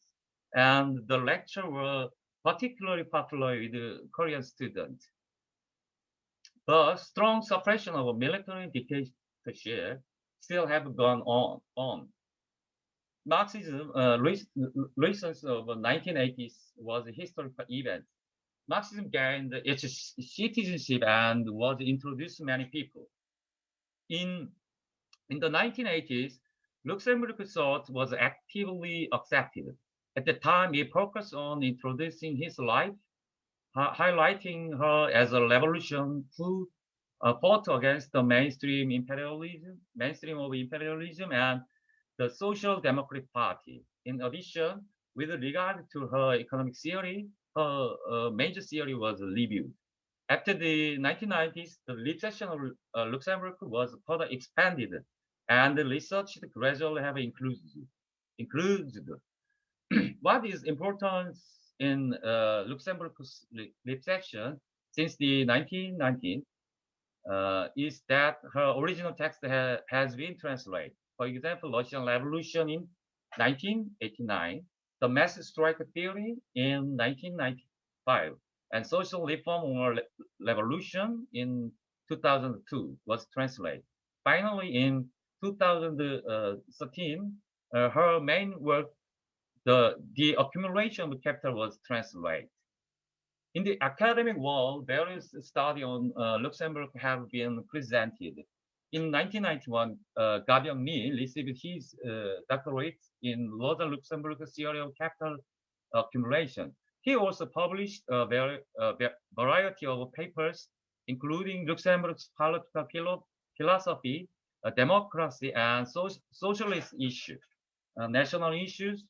and the lecture were particularly popular with Korean students. The strong suppression of military dictatorship still have gone on. on. Marxism, uh, recent of 1980s was a historical event. Marxism gained its citizenship and was introduced to many people. In, in the 1980s, Luxemburg thought was actively accepted. At the time, he focused on introducing his life, highlighting her as a revolution who uh, fought against the mainstream imperialism, mainstream of imperialism and the Social Democratic Party. In addition, with regard to her economic theory, her uh, major theory was reviewed. After the 1990s, the recession of uh, Luxemburg was further expanded, and the research gradually have included. included. what is important in uh, Luxemburg's recession since the 1919 uh, is that her original text ha has been translated. For example, Russian Revolution in 1989, the mass strike theory in 1995, and social reform or revolution in 2002 was translated. Finally, in 2013, uh, her main work, the, the accumulation of capital was translated. In the academic world, various studies on uh, Luxemburg have been presented in 1991, uh, received his uh, doctorate in Rosa Luxemburg theory of capital accumulation. He also published a very, variety of papers, including Luxemburg's political philosophy, uh, democracy, and so socialist issues, uh, national issues,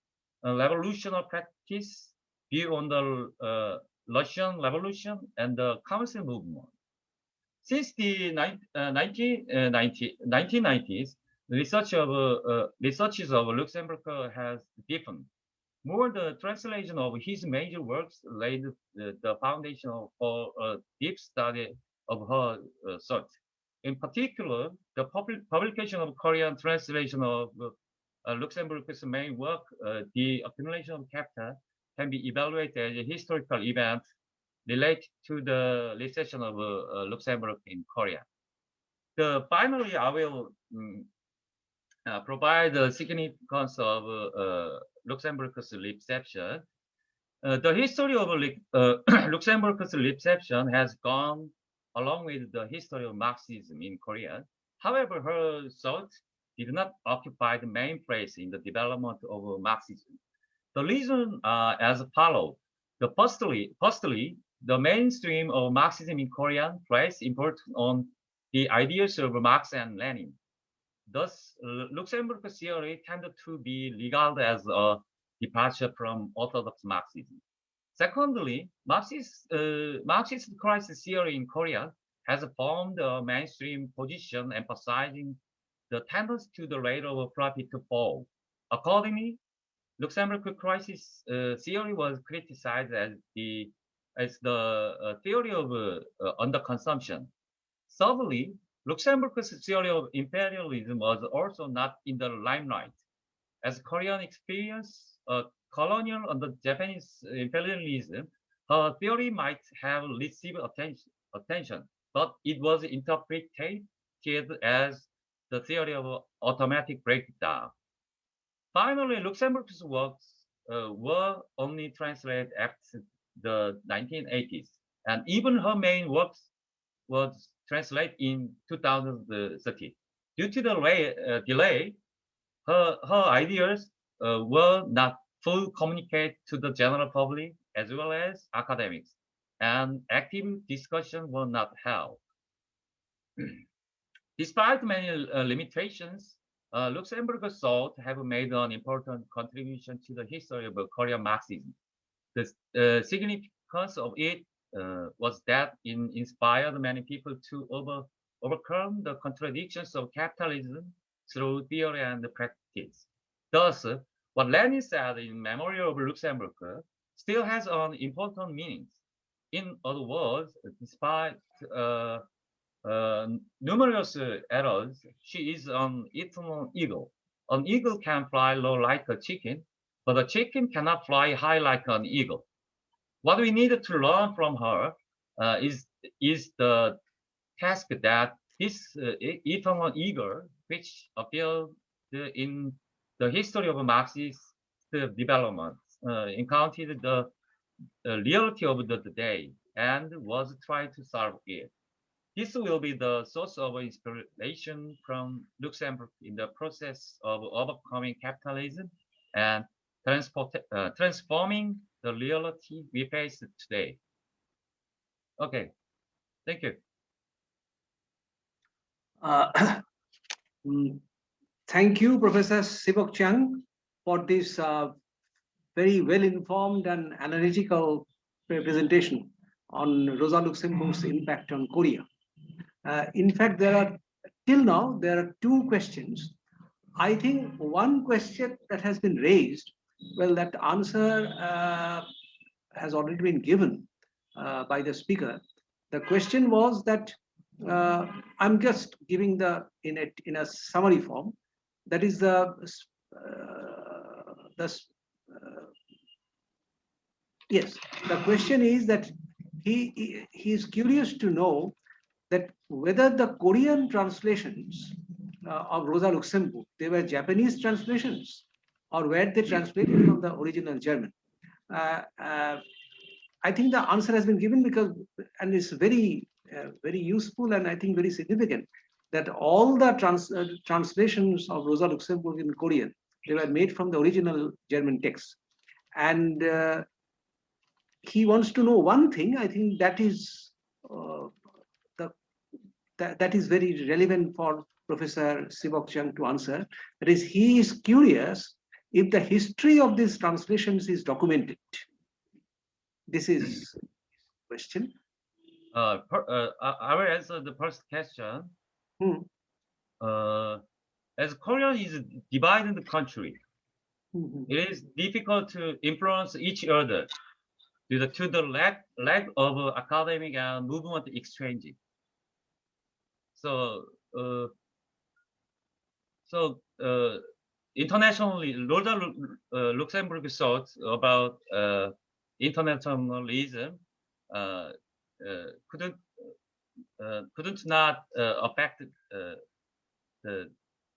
uh, revolutionary practice, view on the uh, Russian Revolution, and the Council movement. Since the 1990, 1990s, uh, research of uh, researches of Luxemburg has deepened. More the translation of his major works laid the, the foundation for a deep study of her uh, thought. In particular, the publication of Korean translation of uh, Luxemburg's main work, uh, The Accumulation of Capital, can be evaluated as a historical event related to the recession of uh, Luxemburg in Korea. The finally, I will um, uh, provide the significance of uh, Luxemburg's reception. Uh, the history of uh, Luxemburg's reception has gone along with the history of Marxism in Korea. However, her thought did not occupy the main place in the development of Marxism. The reason uh, as follows. The firstly, firstly, the mainstream of Marxism in Korea placed importance on the ideas of Marx and Lenin. Thus, Luxemburg theory tended to be regarded as a departure from orthodox Marxism. Secondly, Marxist, uh, Marxist crisis theory in Korea has formed a mainstream position emphasizing the tendency to the rate of profit to fall. Accordingly, Luxemburg crisis uh, theory was criticized as the as the uh, theory of uh, uh, underconsumption. Thirdly, Luxemburg's theory of imperialism was also not in the limelight. As Korean experience uh, and the Japanese imperialism, her theory might have received attention, attention, but it was interpreted as the theory of automatic breakdown. Finally, Luxemburg's works uh, were only translated after the 1980s, and even her main works was translated in 2030. Due to the delay, uh, delay her, her ideas uh, were not fully communicate to the general public as well as academics, and active discussion were not held. Despite many uh, limitations, uh, Luxemburg thought have made an important contribution to the history of Korean Marxism. The uh, significance of it uh, was that it inspired many people to over, overcome the contradictions of capitalism through theory and practice. Thus, what Lenin said in Memorial of Luxemburg still has an important meaning. In other words, despite uh, uh, numerous errors, she is an eternal eagle. An eagle can fly low like a chicken, but a chicken cannot fly high like an eagle. What we need to learn from her uh, is, is the task that this uh, eternal eagle, which appeared in the history of Marxist development, uh, encountered the, reality of the, the day and was trying to solve it. This will be the source of inspiration from Luxemburg in the process of overcoming capitalism and transport, uh, transforming the reality we face today. Okay, thank you. Uh, thank you, Professor Sibok Chang, for this uh, very well-informed and analytical presentation on Rosa Luxemburg's impact on Korea. Uh, in fact, there are, till now, there are two questions. I think one question that has been raised, well, that answer uh, has already been given uh, by the speaker. The question was that, uh, I'm just giving the, in a, in a summary form, that is the, uh, the uh, yes, the question is that he, he, is curious to know that whether the Korean translations uh, of Rosa Luxemburg, they were Japanese translations or were they translated from the original German? Uh, uh, I think the answer has been given because, and it's very, uh, very useful and I think very significant that all the trans, uh, translations of Rosa Luxemburg in Korean, they were made from the original German text. And uh, he wants to know one thing, I think that is the that, that is very relevant for Professor Sibok Chang to answer. That is, he is curious if the history of these translations is documented. This is question. Uh, per, uh, I will answer the first question. Hmm. Uh, as Korea is divided country, Mm -hmm. it is difficult to influence each other due to the lack, lack of academic and movement exchange. So, uh, so uh, internationally, Rosa uh, Luxemburg thought about uh, internationalism uh, uh, couldn't couldn't not affect the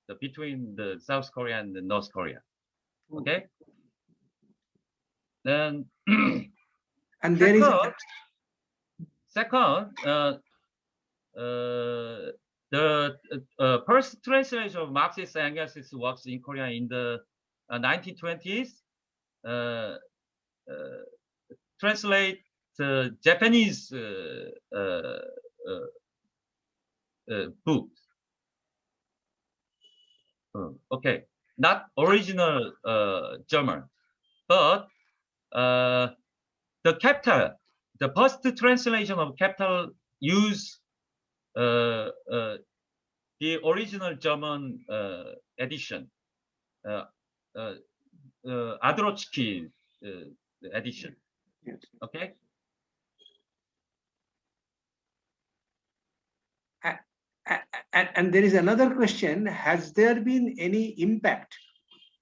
the between the South Korea and the North Korea. Okay. Then And there is, Second, second, uh, uh, the uh, first translation of Marxist and Engels' works in Korea in the uh, 1920s uh, uh, translate the Japanese uh, uh, uh, uh, books. Okay, not original uh, German, but uh, the capital, the first translation of capital use uh, uh, the original German uh, edition, uh, uh, uh, uh, edition. yes. Okay. A- a- And, there is another question, has there been any impact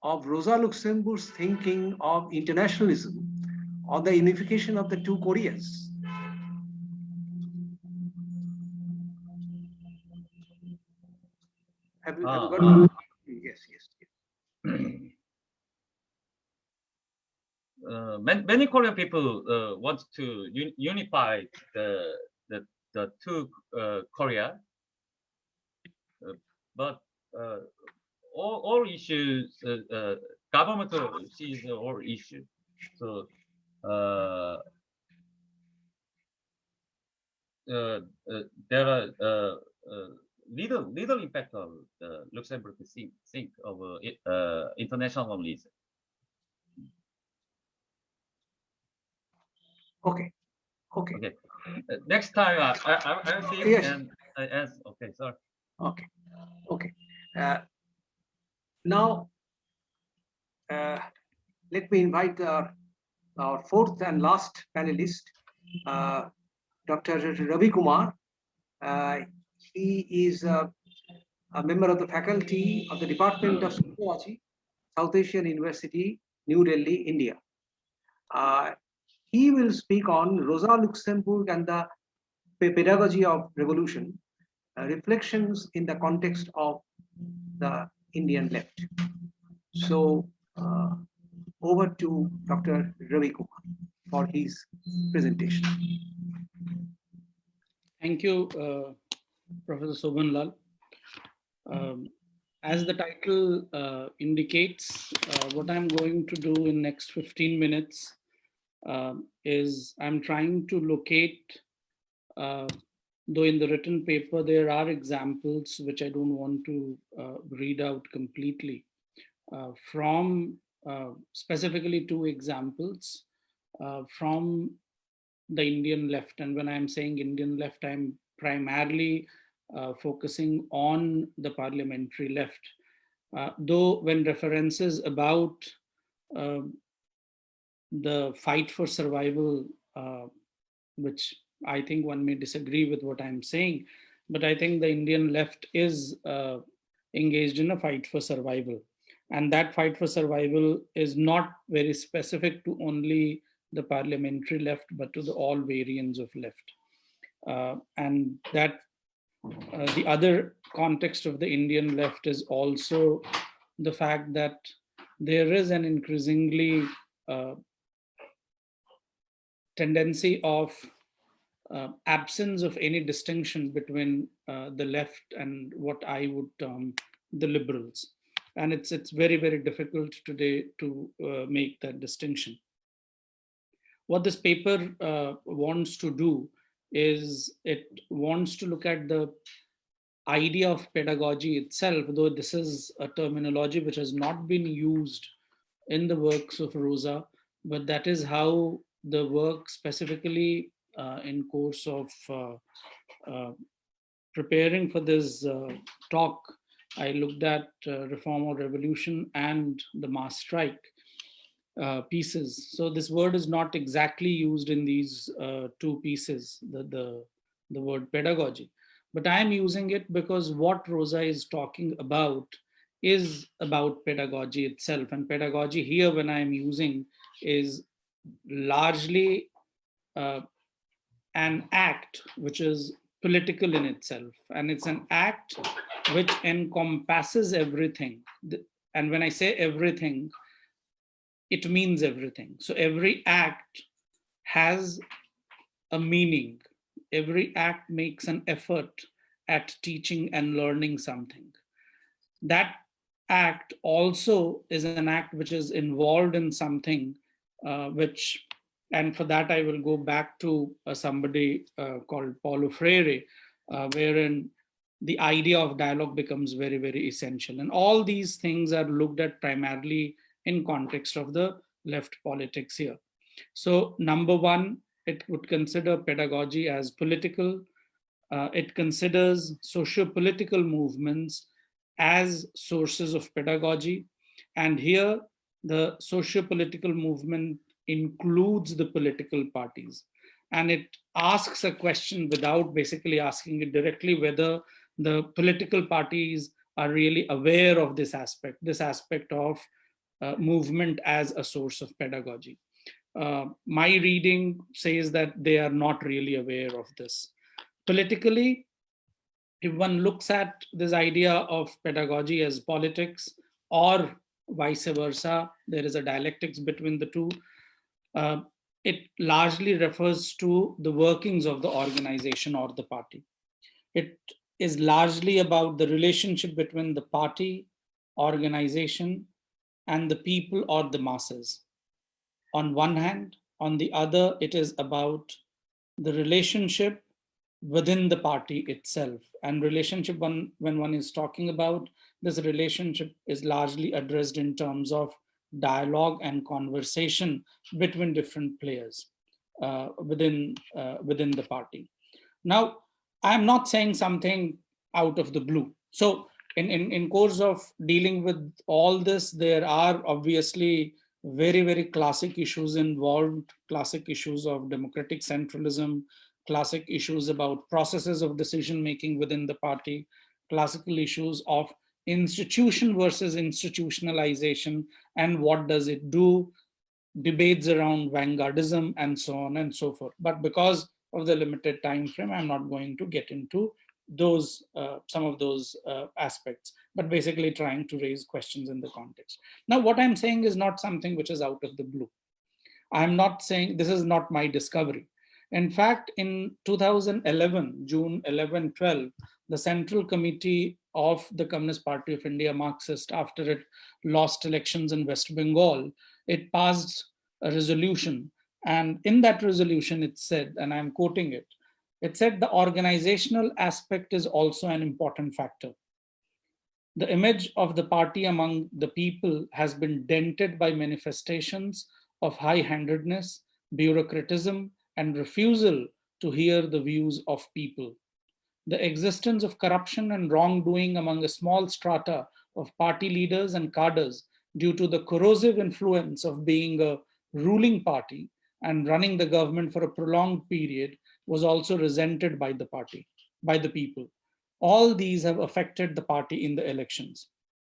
of Rosa Luxemburg's thinking of internationalism on the unification of the two Koreas? Have you, have you got? Yes, yes, yes. uh, many, many Korean people uh, want to un unify the the the two uh, Korea, uh, but uh, all all issues uh, uh, government sees all issues. So uh, uh, uh, there are uh, uh, little little impact of the Luxemburg think, think of uh, uh, internationalism. Okay, okay, Okay. Next time I I I'll see Yes. and I ask. Okay, sorry. okay, okay. Uh, Now, uh, let me invite uh, our fourth and last panelist, uh, Dr. Ravi Kumar. He is uh, a member of the faculty of the Department of Sociology, South Asian University, New Delhi, India. Uh, He will speak on Rosa Luxemburg and the pedagogy of revolution, reflections in the context of the Indian left. So uh, over to Dr. Ravi Kumar for his presentation. Thank you, uh, Professor Sobhan Lal. Um, as the title uh, indicates, uh, what I'm going to do in next 15 minutes um, is I'm trying to locate, uh, though in the written paper there are examples which I don't want to uh, read out completely, uh, from uh, specifically two examples uh, from the Indian left. And when I'm saying Indian left, I'm primarily uh, focusing on the parliamentary left. Uh, though when references about the fight for survival, which I think one may disagree with what I'm saying, but I think the Indian left is uh, engaged in a fight for survival. And that fight for survival is not very specific to only the parliamentary left, but to the all variants of left. Uh, and that uh, the other context of the Indian left is also the fact that there is an increasingly uh, tendency of uh, absence of any distinction between uh, the left and what I would term the liberals. And it's, it's very, very difficult today to uh, make that distinction what this paper uh, wants to do is it wants to look at the idea of pedagogy itself, though this is a terminology which has not been used in the works of Rosa, but that is how the work specifically in course of uh, uh, preparing for this uh, talk, I looked at uh, Reform or Revolution and the mass strike uh, pieces. So this word is not exactly used in these uh, two pieces, the, the, the word pedagogy. But I'm using it because what Rosa is talking about is about pedagogy itself. And pedagogy here, when I'm using, is largely uh, an act which is political in itself. And it's an act which encompasses everything. And when I say everything, it means everything. So every act has a meaning. Every act makes an effort at teaching and learning something. That act also is an act which is involved in something uh, which, and for that I will go back to uh, somebody uh, called Paulo Freire, uh, wherein the idea of dialogue becomes very, very essential. And all these things are looked at primarily in context of the left politics here. So number one, it would consider pedagogy as political. Uh, it considers socio-political movements as sources of pedagogy. And here, the socio-political movement includes the political parties. And it asks a question without basically asking it directly whether the political parties are really aware of this aspect, this aspect of uh, movement as a source of pedagogy. Uh, my reading says that they are not really aware of this. Politically, if one looks at this idea of pedagogy as politics or vice versa, there is a dialectics between the two. Uh, it largely refers to the workings of the organization or the party. It is largely about the relationship between the party, organization, and the people or the masses. On one hand, on the other, it is about the relationship within the party itself. And relationship, when one is talking about, this relationship is largely addressed in terms of dialogue and conversation between different players uh, within, uh, within the party. Now, I'm not saying something out of the blue. So in, in, in course of dealing with all this, there are obviously very, very classic issues involved, classic issues of democratic centralism, classic issues about processes of decision making within the party, classical issues of institution versus institutionalization and what does it do, debates around vanguardism and so on and so forth. But because of the limited time frame, I'm not going to get into those uh, some of those uh, aspects, but basically trying to raise questions in the context. Now, what I'm saying is not something which is out of the blue. I'm not saying this is not my discovery. In fact, in 2011, June 11, 12, the Central Committee of the Communist Party of India, Marxist, after it lost elections in West Bengal, it passed a resolution. And in that resolution, it said, and I'm quoting it, it said the organizational aspect is also an important factor. The image of the party among the people has been dented by manifestations of high-handedness, bureaucratism, and refusal to hear the views of people. The existence of corruption and wrongdoing among a small strata of party leaders and cadres due to the corrosive influence of being a ruling party and running the government for a prolonged period was also resented by the party, by the people. All these have affected the party in the elections.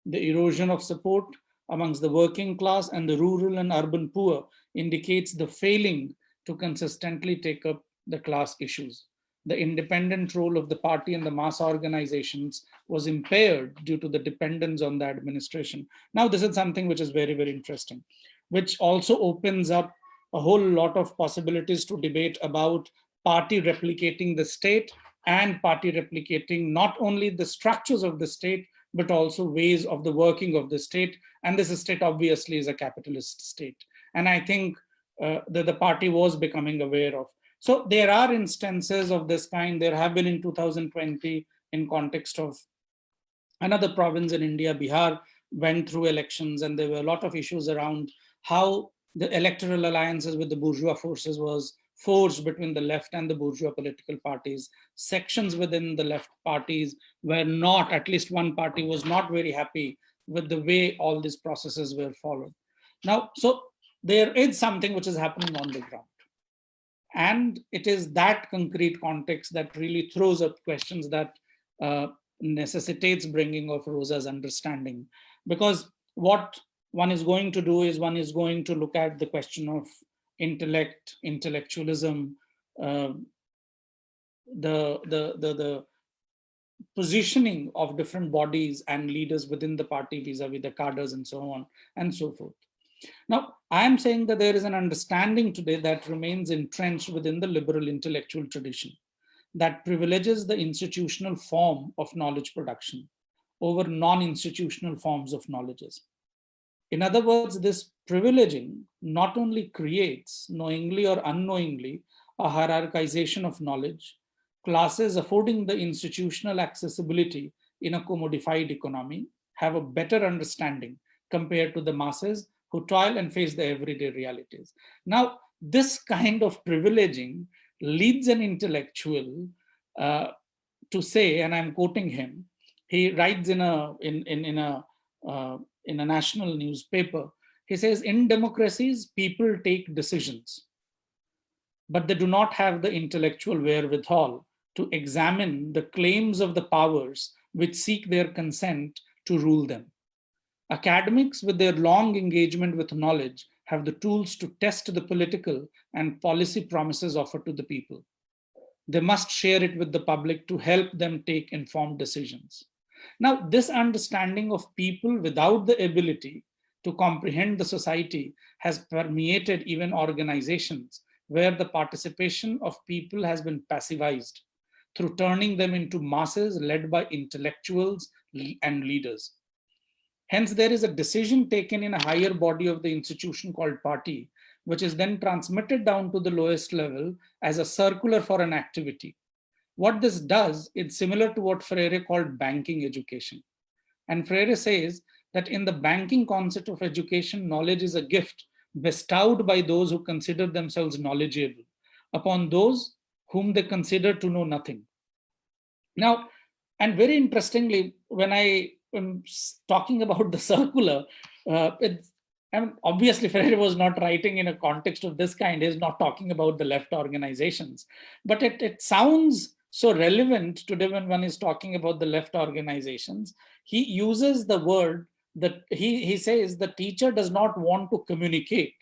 The erosion of support amongst the working class and the rural and urban poor indicates the failing to consistently take up the class issues. The independent role of the party and the mass organizations was impaired due to the dependence on the administration. Now, this is something which is very, very interesting, which also opens up a whole lot of possibilities to debate about party replicating the state and party replicating not only the structures of the state, but also ways of the working of the state. And this state obviously is a capitalist state. And I think uh, that the party was becoming aware of. So there are instances of this kind. There have been in 2020 in context of another province in India, Bihar, went through elections and there were a lot of issues around how the electoral alliances with the bourgeois forces was forged between the left and the bourgeois political parties. Sections within the left parties were not, at least one party was not very happy with the way all these processes were followed. Now, so there is something which is happening on the ground. And it is that concrete context that really throws up questions that uh, necessitates bringing of Rosa's understanding. Because what one is going to do is one is going to look at the question of intellect, intellectualism, uh, the, the, the, the, positioning of different bodies and leaders within the party vis-a-vis the cadres and so on and so forth. Now, I am saying that there is an understanding today that remains entrenched within the liberal intellectual tradition that privileges the institutional form of knowledge production over non-institutional forms of knowledges. In other words, this privileging not only creates, knowingly or unknowingly, a hierarchization of knowledge, classes affording the institutional accessibility in a commodified economy have a better understanding compared to the masses who toil and face the everyday realities. Now, this kind of privileging leads an intellectual uh, to say, and I'm quoting him, he writes in a in in, in a uh, in a national newspaper. He says, in democracies, people take decisions, but they do not have the intellectual wherewithal to examine the claims of the powers which seek their consent to rule them. Academics, with their long engagement with knowledge, have the tools to test the political and policy promises offered to the people. They must share it with the public to help them take informed decisions. Now, this understanding of people without the ability to comprehend the society has permeated even organizations where the participation of people has been passivized through turning them into masses led by intellectuals and leaders. Hence, there is a decision taken in a higher body of the institution called party, which is then transmitted down to the lowest level as a circular for an activity. What this does, it's similar to what Freire called banking education. And Freire says that in the banking concept of education, knowledge is a gift bestowed by those who consider themselves knowledgeable upon those whom they consider to know nothing. Now, and very interestingly, when I am talking about the circular, uh, I mean, obviously Freire was not writing in a context of this kind, he's not talking about the left organizations, but it, it sounds so relevant today when one is talking about the left organizations. He uses the word that he, he says the teacher does not want to communicate.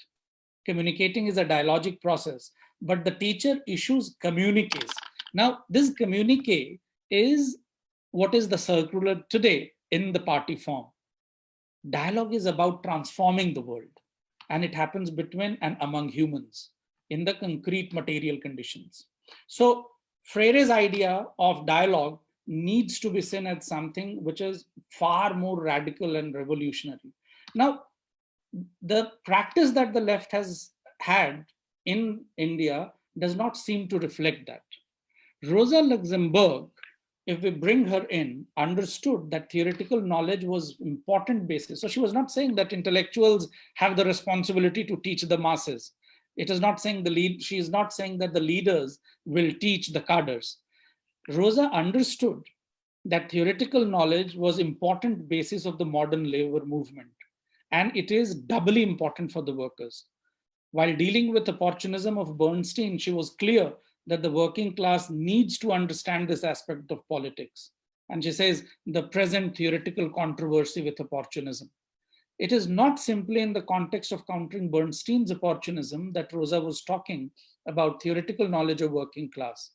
Communicating is a dialogic process, but the teacher issues communiques. Now, this communique is what is the circular today in the party form. Dialogue is about transforming the world, and it happens between and among humans in the concrete material conditions. So Freire's idea of dialogue needs to be seen as something which is far more radical and revolutionary. Now, the practice that the left has had in India does not seem to reflect that. Rosa Luxemburg, if we bring her in, understood that theoretical knowledge was important basis. So she was not saying that intellectuals have the responsibility to teach the masses. It is not saying the lead, she is not saying that the leaders will teach the cadres. Rosa understood that theoretical knowledge was important basis of the modern labor movement. And it is doubly important for the workers. While dealing with opportunism of Bernstein, she was clear that the working class needs to understand this aspect of politics. And she says the present theoretical controversy with opportunism. It is not simply in the context of countering Bernstein's opportunism that Rosa was talking about theoretical knowledge of working class.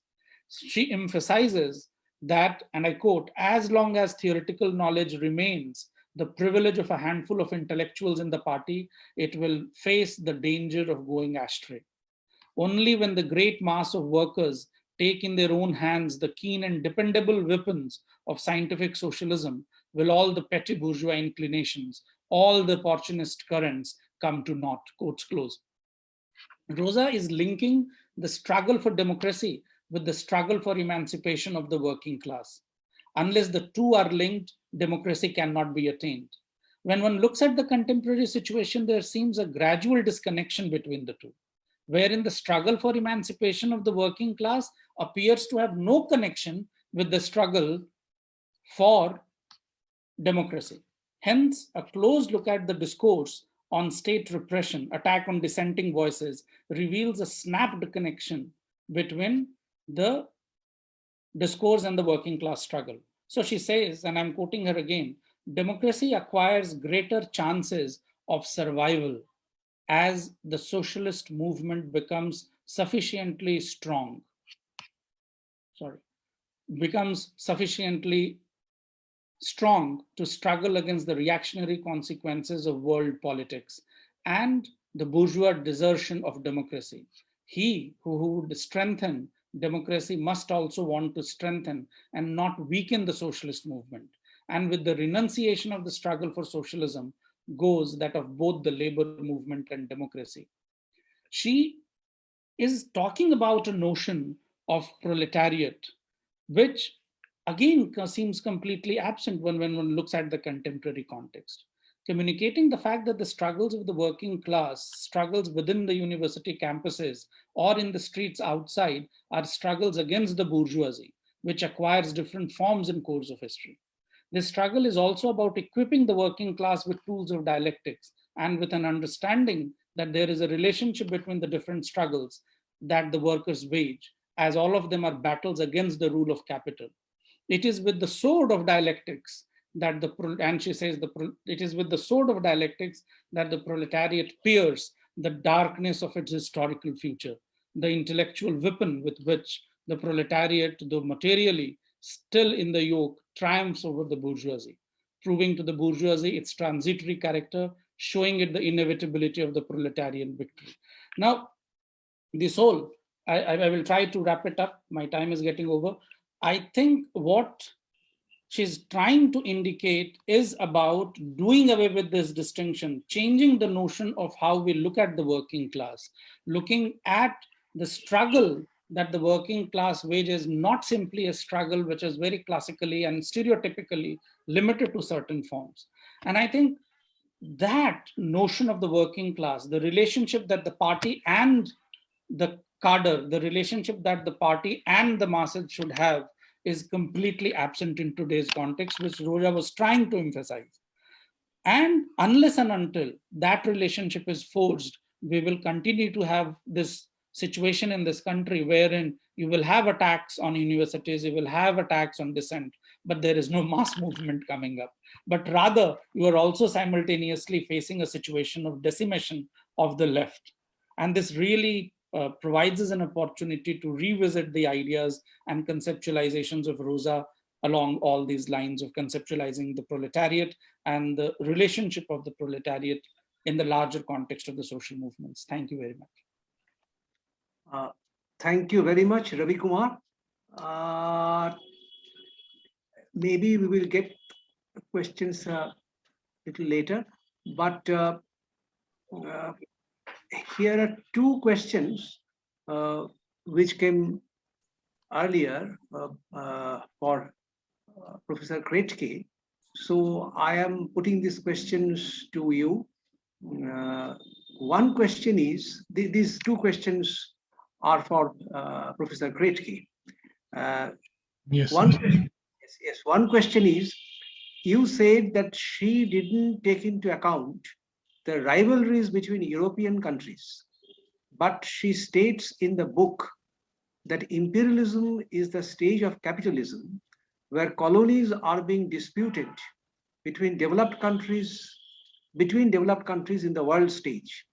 She emphasizes that, and I quote, as long as theoretical knowledge remains the privilege of a handful of intellectuals in the party, it will face the danger of going astray. Only when the great mass of workers take in their own hands the keen and dependable weapons of scientific socialism will all the petty bourgeois inclinations all the opportunist currents come to naught, quotes close. Rosa is linking the struggle for democracy with the struggle for emancipation of the working class. Unless the two are linked, democracy cannot be attained. When one looks at the contemporary situation, there seems a gradual disconnection between the two, wherein the struggle for emancipation of the working class appears to have no connection with the struggle for democracy. Hence, a close look at the discourse on state repression, attack on dissenting voices, reveals a snapped connection between the discourse and the working class struggle. So she says, and I'm quoting her again, democracy acquires greater chances of survival as the socialist movement becomes sufficiently strong. Sorry. becomes sufficiently strong to struggle against the reactionary consequences of world politics and the bourgeois desertion of democracy. He who, who would strengthen democracy must also want to strengthen and not weaken the socialist movement. And with the renunciation of the struggle for socialism goes that of both the labor movement and democracy. She is talking about a notion of proletariat, which again seems completely absent when, when one looks at the contemporary context. Communicating the fact that the struggles of the working class, struggles within the university campuses or in the streets outside are struggles against the bourgeoisie, which acquires different forms in course of history. This struggle is also about equipping the working class with tools of dialectics and with an understanding that there is a relationship between the different struggles that the workers wage, as all of them are battles against the rule of capital. It is with the sword of dialectics that the, and she says, the it is with the sword of dialectics that the proletariat pierce the darkness of its historical future, the intellectual weapon with which the proletariat, though materially still in the yoke, triumphs over the bourgeoisie, proving to the bourgeoisie its transitory character, showing it the inevitability of the proletarian victory. Now, this whole, I, I will try to wrap it up. My time is getting over. I think what she's trying to indicate is about doing away with this distinction, changing the notion of how we look at the working class, looking at the struggle that the working class wage is not simply a struggle which is very classically and stereotypically limited to certain forms. And I think that notion of the working class, the relationship that the party and the cadre, the relationship that the party and the masses should have is completely absent in today's context, which Roja was trying to emphasize. And unless and until that relationship is forged, we will continue to have this situation in this country wherein you will have attacks on universities, you will have attacks on dissent, but there is no mass movement coming up. But rather, you are also simultaneously facing a situation of decimation of the left. And this really uh, provides us an opportunity to revisit the ideas and conceptualizations of Rosa along all these lines of conceptualizing the proletariat and the relationship of the proletariat in the larger context of the social movements. Thank you very much. Uh, thank you very much, Ravi Kumar. Uh, maybe we will get questions a uh, little later, but uh, uh, here are two questions uh, which came earlier for Professor Krätke. So I am putting these questions to you. one question is, th these two questions are for uh, Professor Krätke. Uh, yes. One, yes, yes. One question is, you said that she didn't take into account the rivalries between European countries, but she states in the book that imperialism is the stage of capitalism where colonies are being disputed between developed countries, between developed countries in the world stage.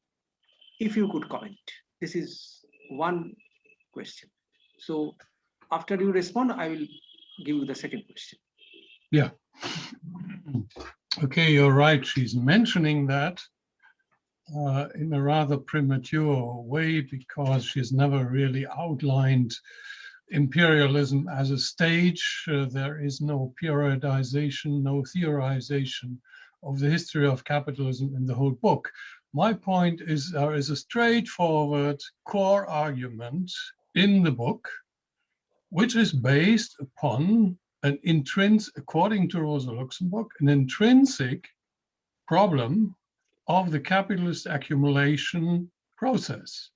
If you could comment, this is one question. So after you respond, I will give you the second question. Yeah. Okay, you're right. She's mentioning that uh, in a rather premature way because she's never really outlined imperialism as a stage. Uh, there is no periodization, no theorization of the history of capitalism in the whole book. My point is there is a straightforward core argument in the book, which is based upon an intrinsic, according to Rosa Luxemburg, an intrinsic problem of the capitalist accumulation process.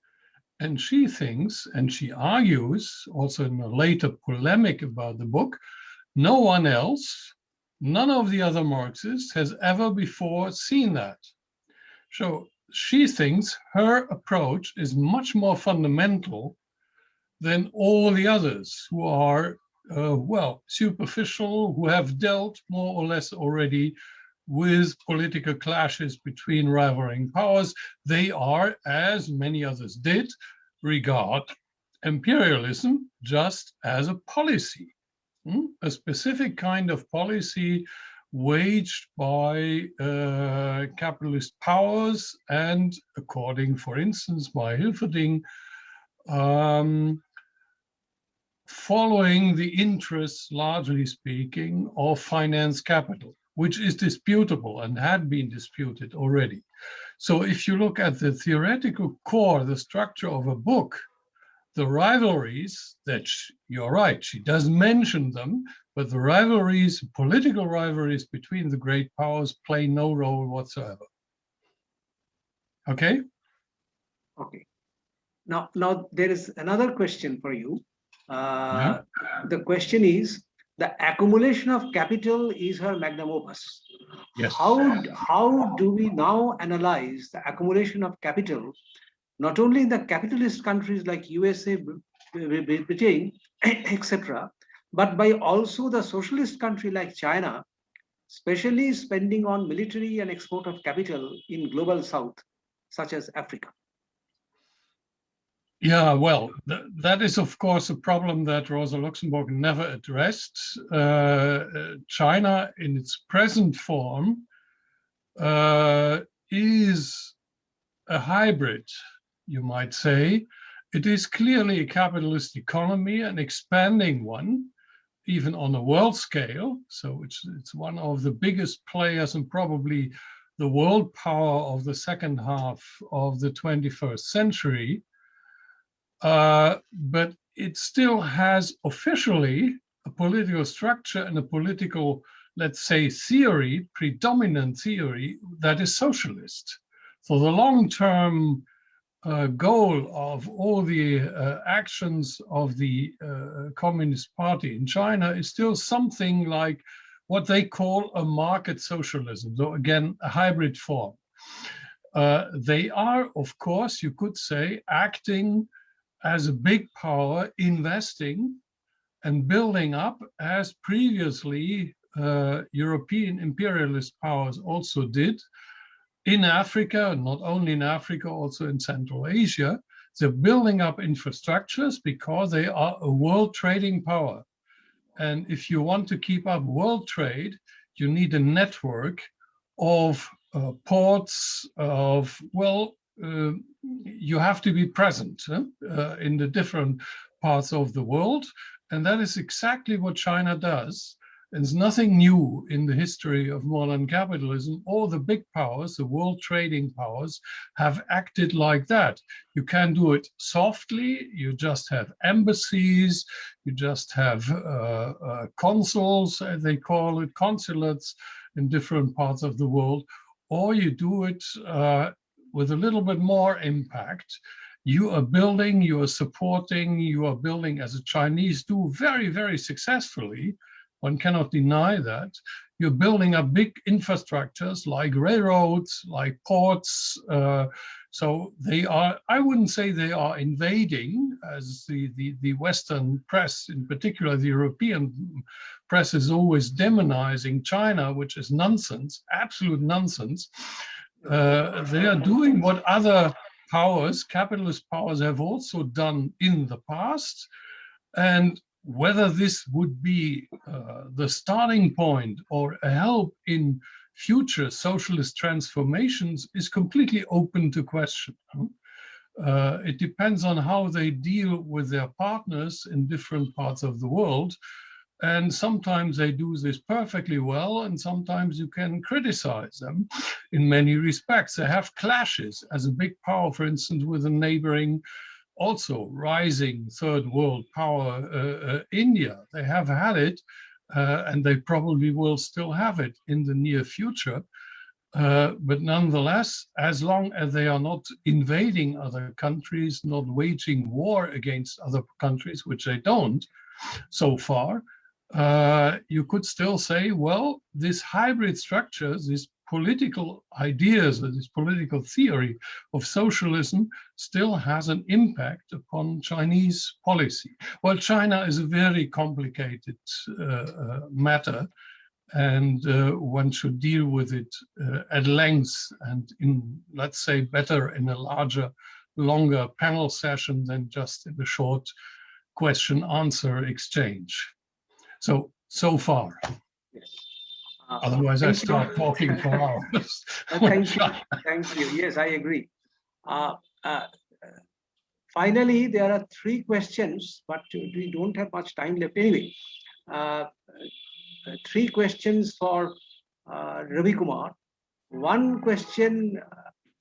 And she thinks, and she argues, also in a later polemic about the book, no one else, none of the other Marxists has ever before seen that. So she thinks her approach is much more fundamental than all the others who are, uh, well, superficial, who have dealt more or less already with political clashes between rivaling powers. They are, as many others did, regard imperialism just as a policy. hmm, a specific kind of policy waged by uh, capitalist powers and according, for instance, by Hilferding, um, following the interests, largely speaking, of finance capital, which is disputable and had been disputed already. So if you look at the theoretical core, the structure of a book, the rivalries that she, you're right, she does mention them, but the rivalries, political rivalries between the great powers play no role whatsoever. Okay? Okay. Now, now there is another question for you. Uh, The question is, the accumulation of capital is her magnum opus. Yes. How, how do we now analyze the accumulation of capital, not only in the capitalist countries like USA, Britain, etc., but by also the socialist country like China, especially spending on military and export of capital in global south, such as Africa? Yeah, well, th that is, of course, a problem that Rosa Luxemburg never addressed. Uh, China, in its present form, uh, is a hybrid, you might say. It is clearly a capitalist economy, an expanding one, even on a world scale. So it's, it's one of the biggest players and probably the world power of the second half of the 21st century. Uh, but it still has officially a political structure and a political, let's say, theory, predominant theory that is socialist. So the long-term uh, goal of all the uh, actions of the uh, Communist Party in China is still something like what they call a market socialism. So again, a hybrid form. Uh, they are, of course, you could say, acting as a big power investing and building up as previously uh, European imperialist powers also did in Africa, not only in Africa, also in Central Asia. They're building up infrastructures because they are a world trading power. And if you want to keep up world trade, you need a network of uh, ports, of, well, uh, you have to be present uh, in the different parts of the world. And that is exactly what China does. There's nothing new in the history of modern capitalism. All the big powers, the world trading powers, have acted like that. You can do it softly. You just have embassies. You just have uh, uh, consuls, as they call it, consulates in different parts of the world. Or you do it uh, with a little bit more impact, you are building, you are supporting, you are building as the Chinese do very, very successfully. One cannot deny that. You're building up big infrastructures like railroads, like ports. Uh, so they are, I wouldn't say they are invading as the, the, the Western press, in particular the European press is always demonizing China, which is nonsense, absolute nonsense. Uh, they are doing what other powers, capitalist powers, have also done in the past. And whether this would be uh, the starting point or a help in future socialist transformations is completely open to question. Uh, it depends on how they deal with their partners in different parts of the world. And sometimes they do this perfectly well, and sometimes you can criticize them in many respects. They have clashes as a big power, for instance, with a neighboring, also rising third world power, uh, uh, India. They have had it, uh, and they probably will still have it in the near future. Uh, but nonetheless, as long as they are not invading other countries, not waging war against other countries, which they don't so far, uh, you could still say, well, this hybrid structures, these political ideas, this political theory of socialism still has an impact upon Chinese policy. Well, China is a very complicated uh, uh, matter and uh, one should deal with it uh, at length and in, let's say, better in a larger, longer panel session than just in a short question answer exchange. So, so far, otherwise I thank you. start talking for hours. Uh, Thank you, thank you. Yes, I agree. Uh, uh, uh, Finally, there are three questions, but we don't have much time left anyway. Uh, uh, Three questions for uh, Ravi Kumar. One question.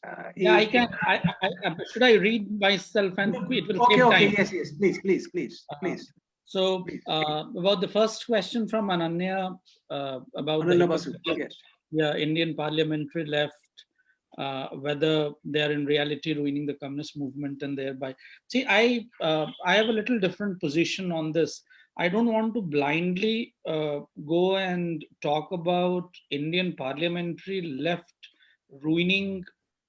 uh, Yeah, I can, I, I, I- should I read myself and it will Okay, save okay, time? yes, yes, please, please, please, Uh, please. So uh, about the first question from Ananya uh, about the Basu, yeah, Indian parliamentary left, uh, whether they are in reality ruining the communist movement and thereby. See, I uh, I have a little different position on this. I don't want to blindly uh, go and talk about Indian parliamentary left ruining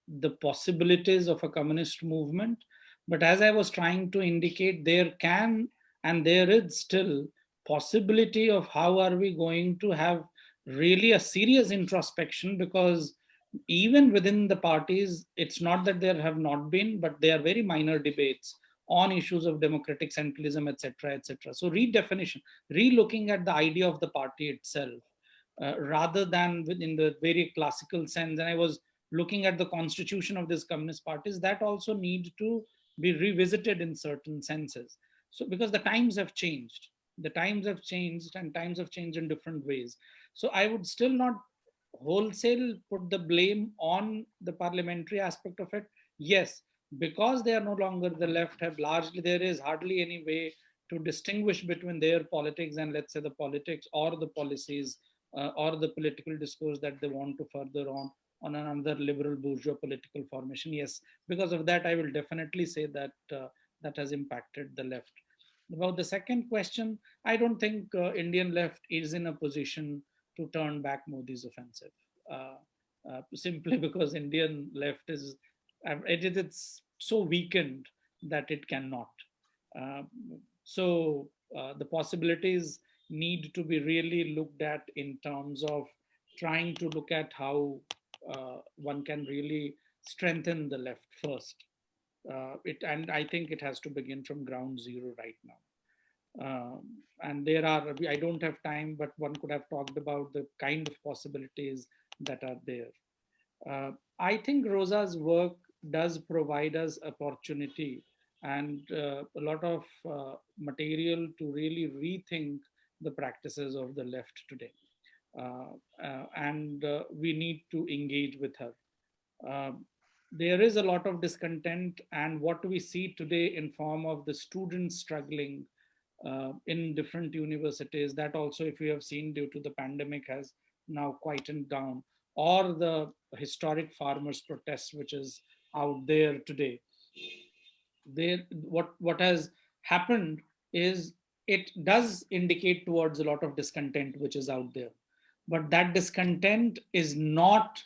the possibilities of a communist movement. But as I was trying to indicate, there can and there is still possibility of how are we going to have really a serious introspection because even within the parties it's not that there have not been but they are very minor debates on issues of democratic centralism etc etc so redefinition re-looking at the idea of the party itself uh, rather than within the very classical sense and i was looking at the constitution of these communist parties that also need to be revisited in certain senses so because the times have changed. The times have changed and times have changed in different ways. So i would still not wholesale put the blame on the parliamentary aspect of it. Yes because they are no longer the left have largely there is hardly any way to distinguish between their politics and let's say the politics or the policies uh, or the political discourse that they want to further on on another liberal bourgeois political formation. Yes because of that i will definitely say that uh, that has impacted the left about the second question i don't think uh, indian left is in a position to turn back Modi's offensive, uh, uh, simply because Indian left is it is it's so weakened that it cannot. Uh, so uh, the possibilities need to be really looked at in terms of trying to look at how uh, one can really strengthen the left first. Uh, it and I think it has to begin from ground zero right now. Um, and there are i don't have time but one could have talked about the kind of possibilities that are there. Uh, i think rosa's work does provide us opportunity and uh, a lot of uh, material to really rethink the practices of the left today. Uh, uh, and we need to engage with her. Um, there is a lot of discontent and what we see today in form of the students struggling uh, in different universities that also if you have seen due to the pandemic has now quietened down or the historic farmers protest which is out there today. There what what has happened is it does indicate towards a lot of discontent which is out there. But that discontent is not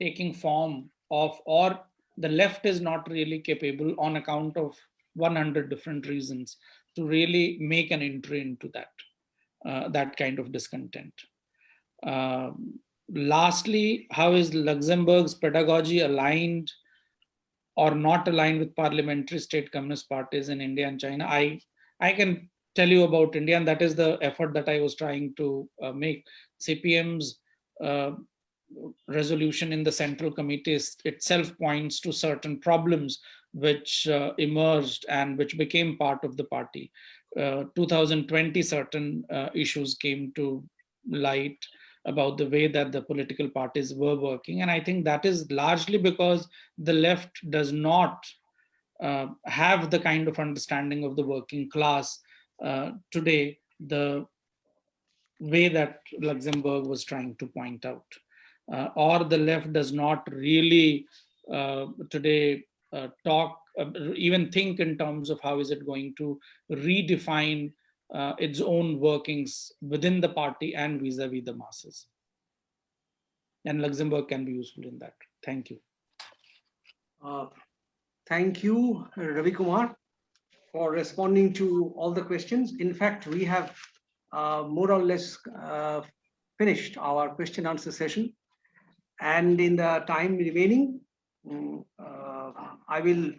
taking form of or the left is not really capable on account of 100 different reasons to really make an entry into that uh, that kind of discontent. Um, lastly, how is Luxemburg's pedagogy aligned or not aligned with parliamentary state communist parties in India and China? I I can tell you about India, and that is the effort that I was trying to uh, make. CPM's uh, resolution in the central committee itself points to certain problems which uh, emerged and which became part of the party. Uh, 2020, certain uh, issues came to light about the way that the political parties were working. And I think that is largely because the left does not uh, have the kind of understanding of the working class uh, today, the way that Luxemburg was trying to point out. Uh, or the left does not really uh, today uh, talk, uh, even think in terms of how is it going to redefine uh, its own workings within the party and vis-a-vis -vis the masses. And Luxemburg can be useful in that. Thank you. Uh, Thank you, Ravi Kumar, for responding to all the questions. In fact, we have more or less finished our question answer session. And in the time remaining, mm, uh, I will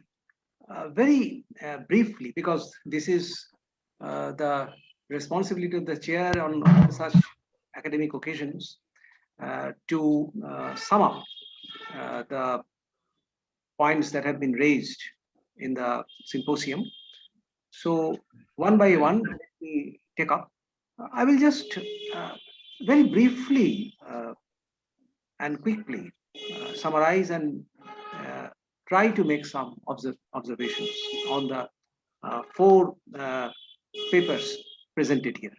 uh, very uh, briefly, because this is uh, the responsibility of the chair on such academic occasions uh, to uh, sum up the points that have been raised in the symposium. So one by one, let me take up. I will just very briefly and quickly uh, summarize and uh, try to make some observ observations on the uh, four uh, papers presented here.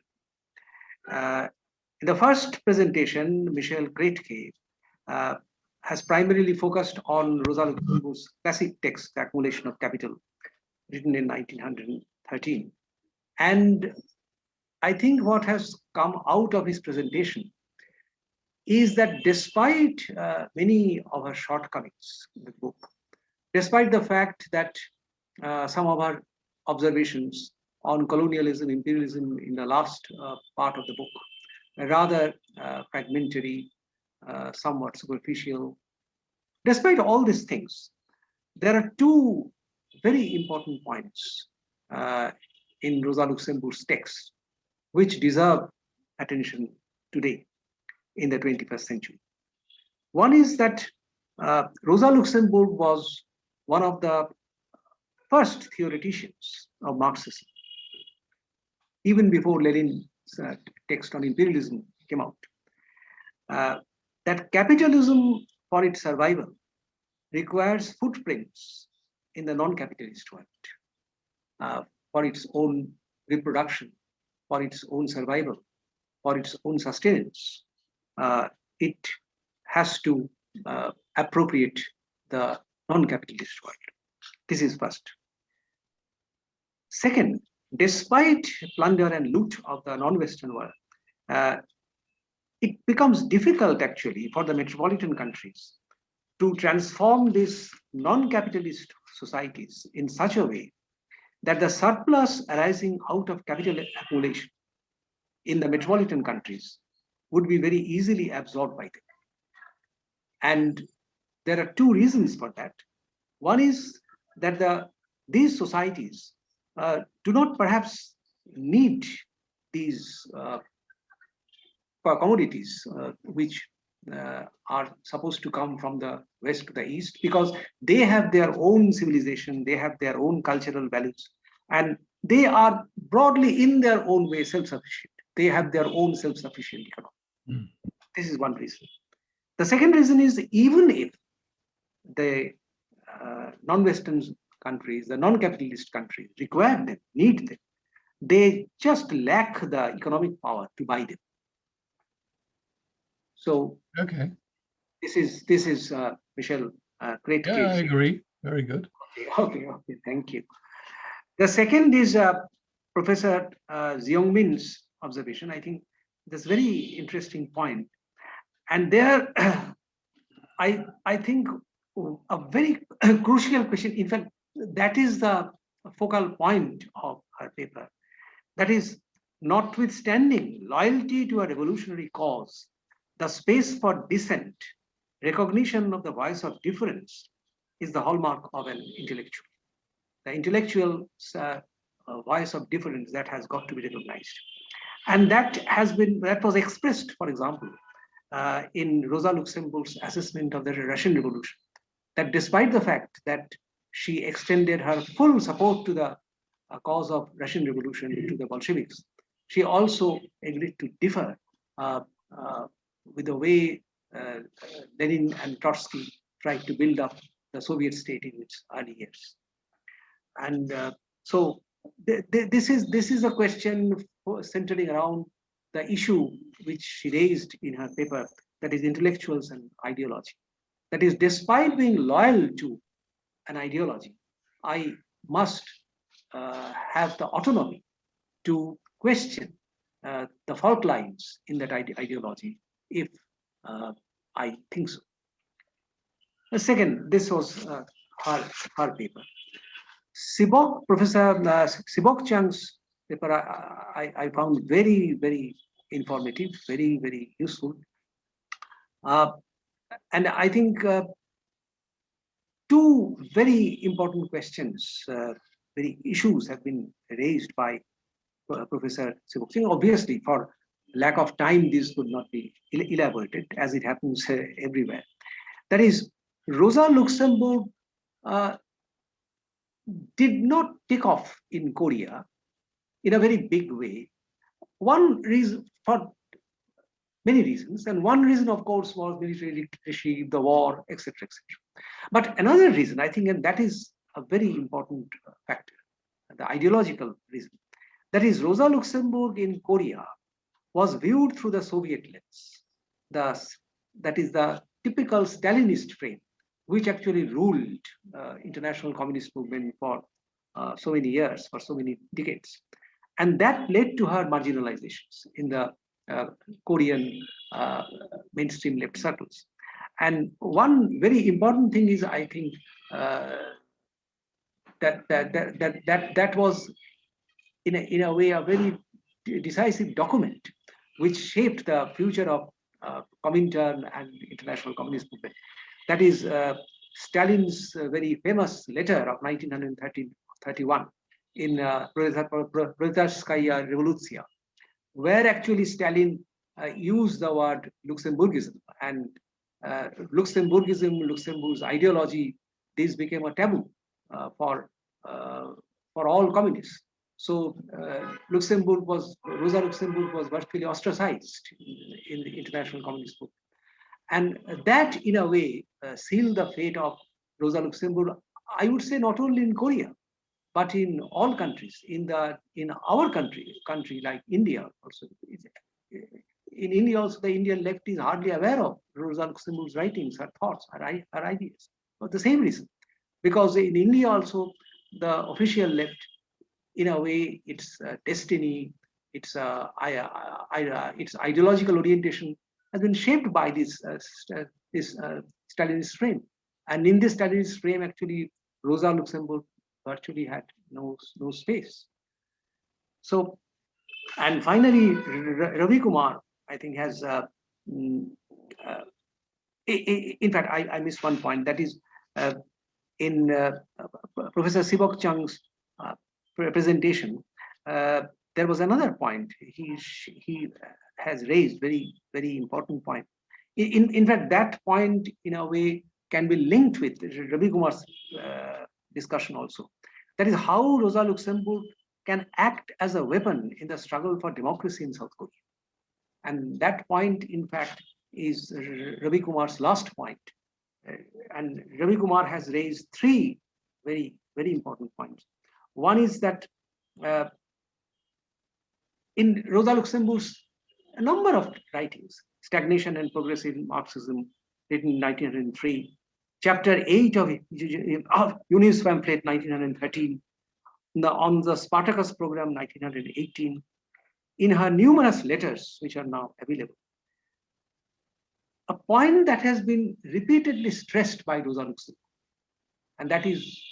in the first presentation, Michel Krätke has primarily focused on Rosa Luxemburg's classic text, The Accumulation of Capital, written in 1913. And I think what has come out of his presentation is that despite uh, many of her shortcomings in the book, despite the fact that uh, some of our observations on colonialism, imperialism in the last uh, part of the book rather uh, fragmentary, uh, somewhat superficial. Despite all these things, there are two very important points in Rosa Luxemburg's text which deserve attention today in the 21st century. One is that uh, Rosa Luxemburg was one of the first theoreticians of Marxism, even before Lenin's uh, text on imperialism came out. Uh, that capitalism for its survival requires footprints in the non-capitalist world uh, for its own reproduction, for its own survival, for its own sustenance it has to uh, appropriate the non-capitalist world. This is first. Second, despite plunder and loot of the non-Western world, uh, it becomes difficult actually for the metropolitan countries to transform these non-capitalist societies in such a way that the surplus arising out of capital accumulation in the metropolitan countries would be very easily absorbed by them. And there are two reasons for that. One is that the these societies uh, do not perhaps need these uh, commodities uh, which uh, are supposed to come from the west to the east because they have their own civilization, they have their own cultural values, and they are broadly in their own way self-sufficient. They have their own self-sufficient economy. Mm. This is one reason. The second reason is even if the uh, non-Western countries, the non-capitalist countries require them, need them, they just lack the economic power to buy them. So okay, this is this is uh, Michel. Uh, great. Yeah, case. I agree. Very good. Okay, okay, okay. Thank you. The second is uh, Professor uh, Xiong Min's observation. I think this very interesting point. And there, I, I think a very crucial question, in fact, that is the focal point of her paper. That is, notwithstanding loyalty to a revolutionary cause, the space for dissent, recognition of the voice of difference is the hallmark of an intellectual. The intellectual uh, voice of difference that has got to be recognized. And that has been, that was expressed, for example, uh, in Rosa Luxemburg's assessment of the Russian Revolution, that despite the fact that she extended her full support to the uh, cause of Russian Revolution to the Bolsheviks, she also agreed to differ uh, uh with the way uh, Lenin and Trotsky tried to build up the Soviet state in its early years. And uh, so th th this is this is a question centering around the issue which she raised in her paper, that is intellectuals and ideology. That is, despite being loyal to an ideology, I must uh, have the autonomy to question uh, the fault lines in that ide ideology if uh, I think so. The second, this was uh, her, her paper. Sibok, Professor uh, Sibok Chang's paper I, I, found very, very informative, very, very useful. Uh, and I think uh, two very important questions, uh, very issues have been raised by uh, Professor Sibok Obviously, for lack of time, this could not be elaborated as it happens uh, everywhere. That is, Rosa Luxemburg uh, did not take off in Korea in a very big way. One reason for many reasons, and one reason, of course, was military leadership, the war, etc., etc. But another reason, I think, and that is a very important factor, the ideological reason, that is Rosa Luxemburg in Korea was viewed through the Soviet lens. The, that is the typical Stalinist frame, which actually ruled uh, international communist movement for uh, so many years, for so many decades. And that led to her marginalizations in the uh, Korean uh, mainstream left circles. And one very important thing is, I think, uh, that, that, that, that, that, that was in a, in a way a very decisive document which shaped the future of uh, Comintern and international communist movement. That is uh, Stalin's uh, very famous letter of 1931 in uh, Proletarskaya Revolution, where actually Stalin uh, used the word Luxemburgism and uh, Luxemburgism, Luxemburg's ideology, this became a taboo uh, for uh, for all communists. So uh, Luxemburg was Rosa Luxemburg was virtually ostracized in, in the international communist movement, and that in a way uh, sealed the fate of Rosa Luxemburg. I would say not only in Korea but in all countries. In the in our country, country like India also. In India also, the Indian left is hardly aware of Rosa Luxemburg's writings, her thoughts, her, her ideas. For the same reason, because in India also, the official left in a way, its uh, destiny, its uh, its ideological orientation has been shaped by this uh, uh, this uh, Stalinist frame. And in this Stalinist frame, actually, Rosa Luxemburg virtually had no no space. So, and finally, Ravi Kumar, I think, has. Mm, in fact, I, I missed one point. That is, in Professor Sibok Chung's presentation, uh, there was another point he he has raised very very important point. In in fact, that point in a way can be linked with Ravi Kumar's uh, discussion also. That is how Rosa Luxemburg can act as a weapon in the struggle for democracy in South Korea. And that point, in fact, is Ravi Kumar's last point. Uh, and Ravi Kumar has raised three very, very important points. One is that uh, in Rosa Luxemburg's a number of writings, Stagnation and Progressive Marxism, written in 1903, chapter 8 of, of Junius pamphlet 1913, the, on the Spartacus program 1918, in her numerous letters, which are now available. A point that has been repeatedly stressed by Rosa Luxemburg, and that is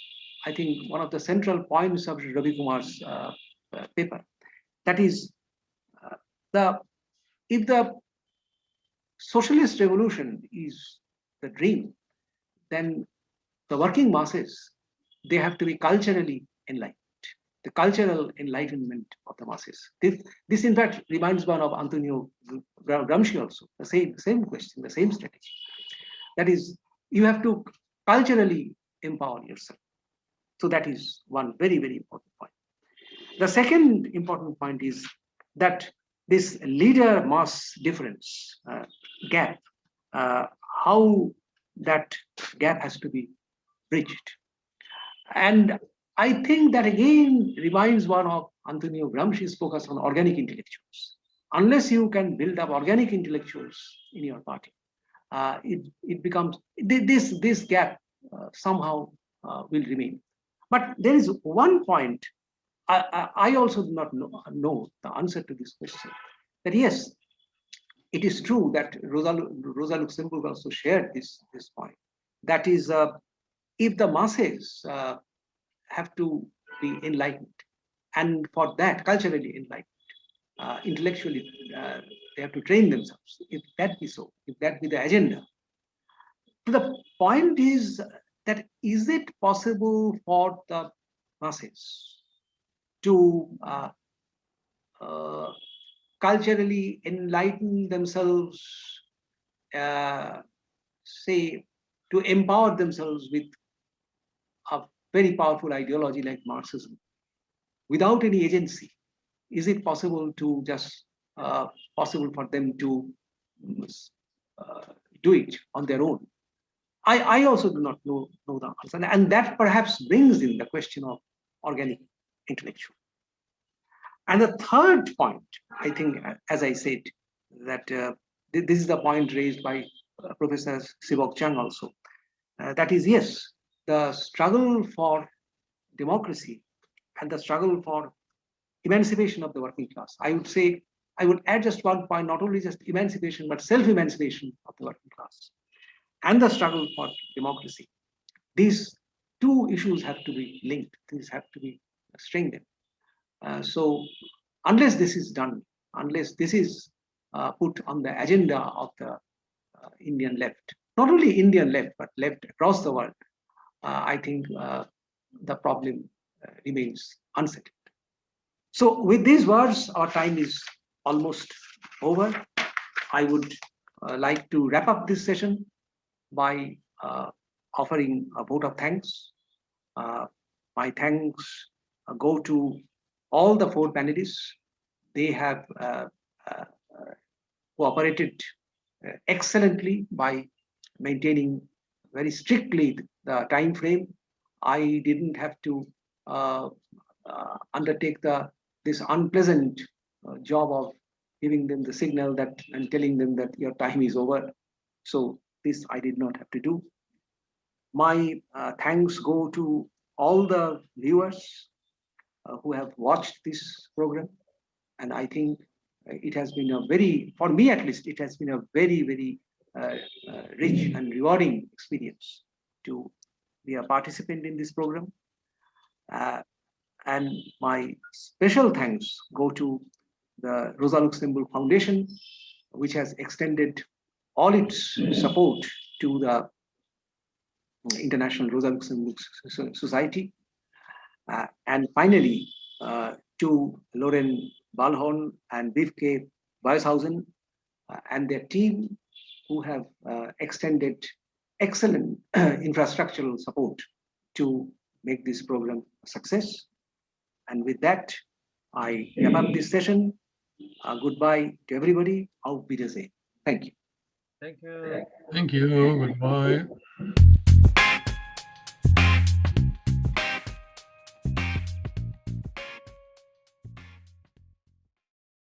I think, one of the central points of Ravi Kumar's uh, uh, paper. That is, uh, the if the socialist revolution is the dream, then the working masses, they have to be culturally enlightened, the cultural enlightenment of the masses. This, this in fact, reminds one of Antonio Gramsci also, the same, same question, the same strategy. That is, you have to culturally empower yourself. So that is one very, very important point. The second important point is that this leader mass difference uh, gap, uh, how that gap has to be bridged. And I think that again reminds one of Antonio Gramsci's focus on organic intellectuals. Unless you can build up organic intellectuals in your party, uh, it, it becomes, this, this gap uh, somehow uh, will remain. But there is one point I, I also do not know, know, the answer to this question. That yes, it is true that Rosa, Rosa Luxemburg also shared this, this point. That is, uh, if the masses uh, have to be enlightened, and for that, culturally enlightened, uh, intellectually, uh, they have to train themselves. If that be so, if that be the agenda. The point is that is it possible for the masses to uh, uh, culturally enlighten themselves, uh, say, to empower themselves with a very powerful ideology like Marxism without any agency? Is it possible to just uh, possible for them to uh, do it on their own? I, I also do not know, know the answer. And that perhaps brings in the question of organic intellectual. And the third point, I think, as I said, that uh, th this is the point raised by uh, Professor Sibok Chang also. Uh, that is, yes, the struggle for democracy and the struggle for emancipation of the working class. I would say, I would add just one point, not only just emancipation, but self-emancipation of the working class and the struggle for democracy. These two issues have to be linked, these have to be strengthened. Uh, so unless this is done, unless this is uh, put on the agenda of the uh, Indian left, not only Indian left, but left across the world, uh, I think uh, the problem uh, remains unsettled. So with these words, our time is almost over. I would like to wrap up this session by offering a vote of thanks. my thanks go to all the four panelists. They have uh, uh, cooperated excellently by maintaining very strictly the time frame. I didn't have to uh, uh, undertake the this unpleasant uh, job of giving them the signal that and telling them that your time is over. So this I did not have to do. My uh, thanks go to all the viewers uh, who have watched this program. And I think it has been a very, for me at least, it has been a very, very uh, uh, rich and rewarding experience to be a participant in this program. Uh, and my special thanks go to the Rosa Luxemburg Foundation, which has extended all its support to the International Rosa Luxemburg Society. Uh, and finally, uh, to Loren Balhorn and Vivke Weishausen uh, and their team who have uh, extended excellent infrastructural support to make this program a success. And with that, I wrap up this session. Uh, goodbye to everybody. Auf Wiedersehen. Thank you. Thank you. Thank you. Goodbye.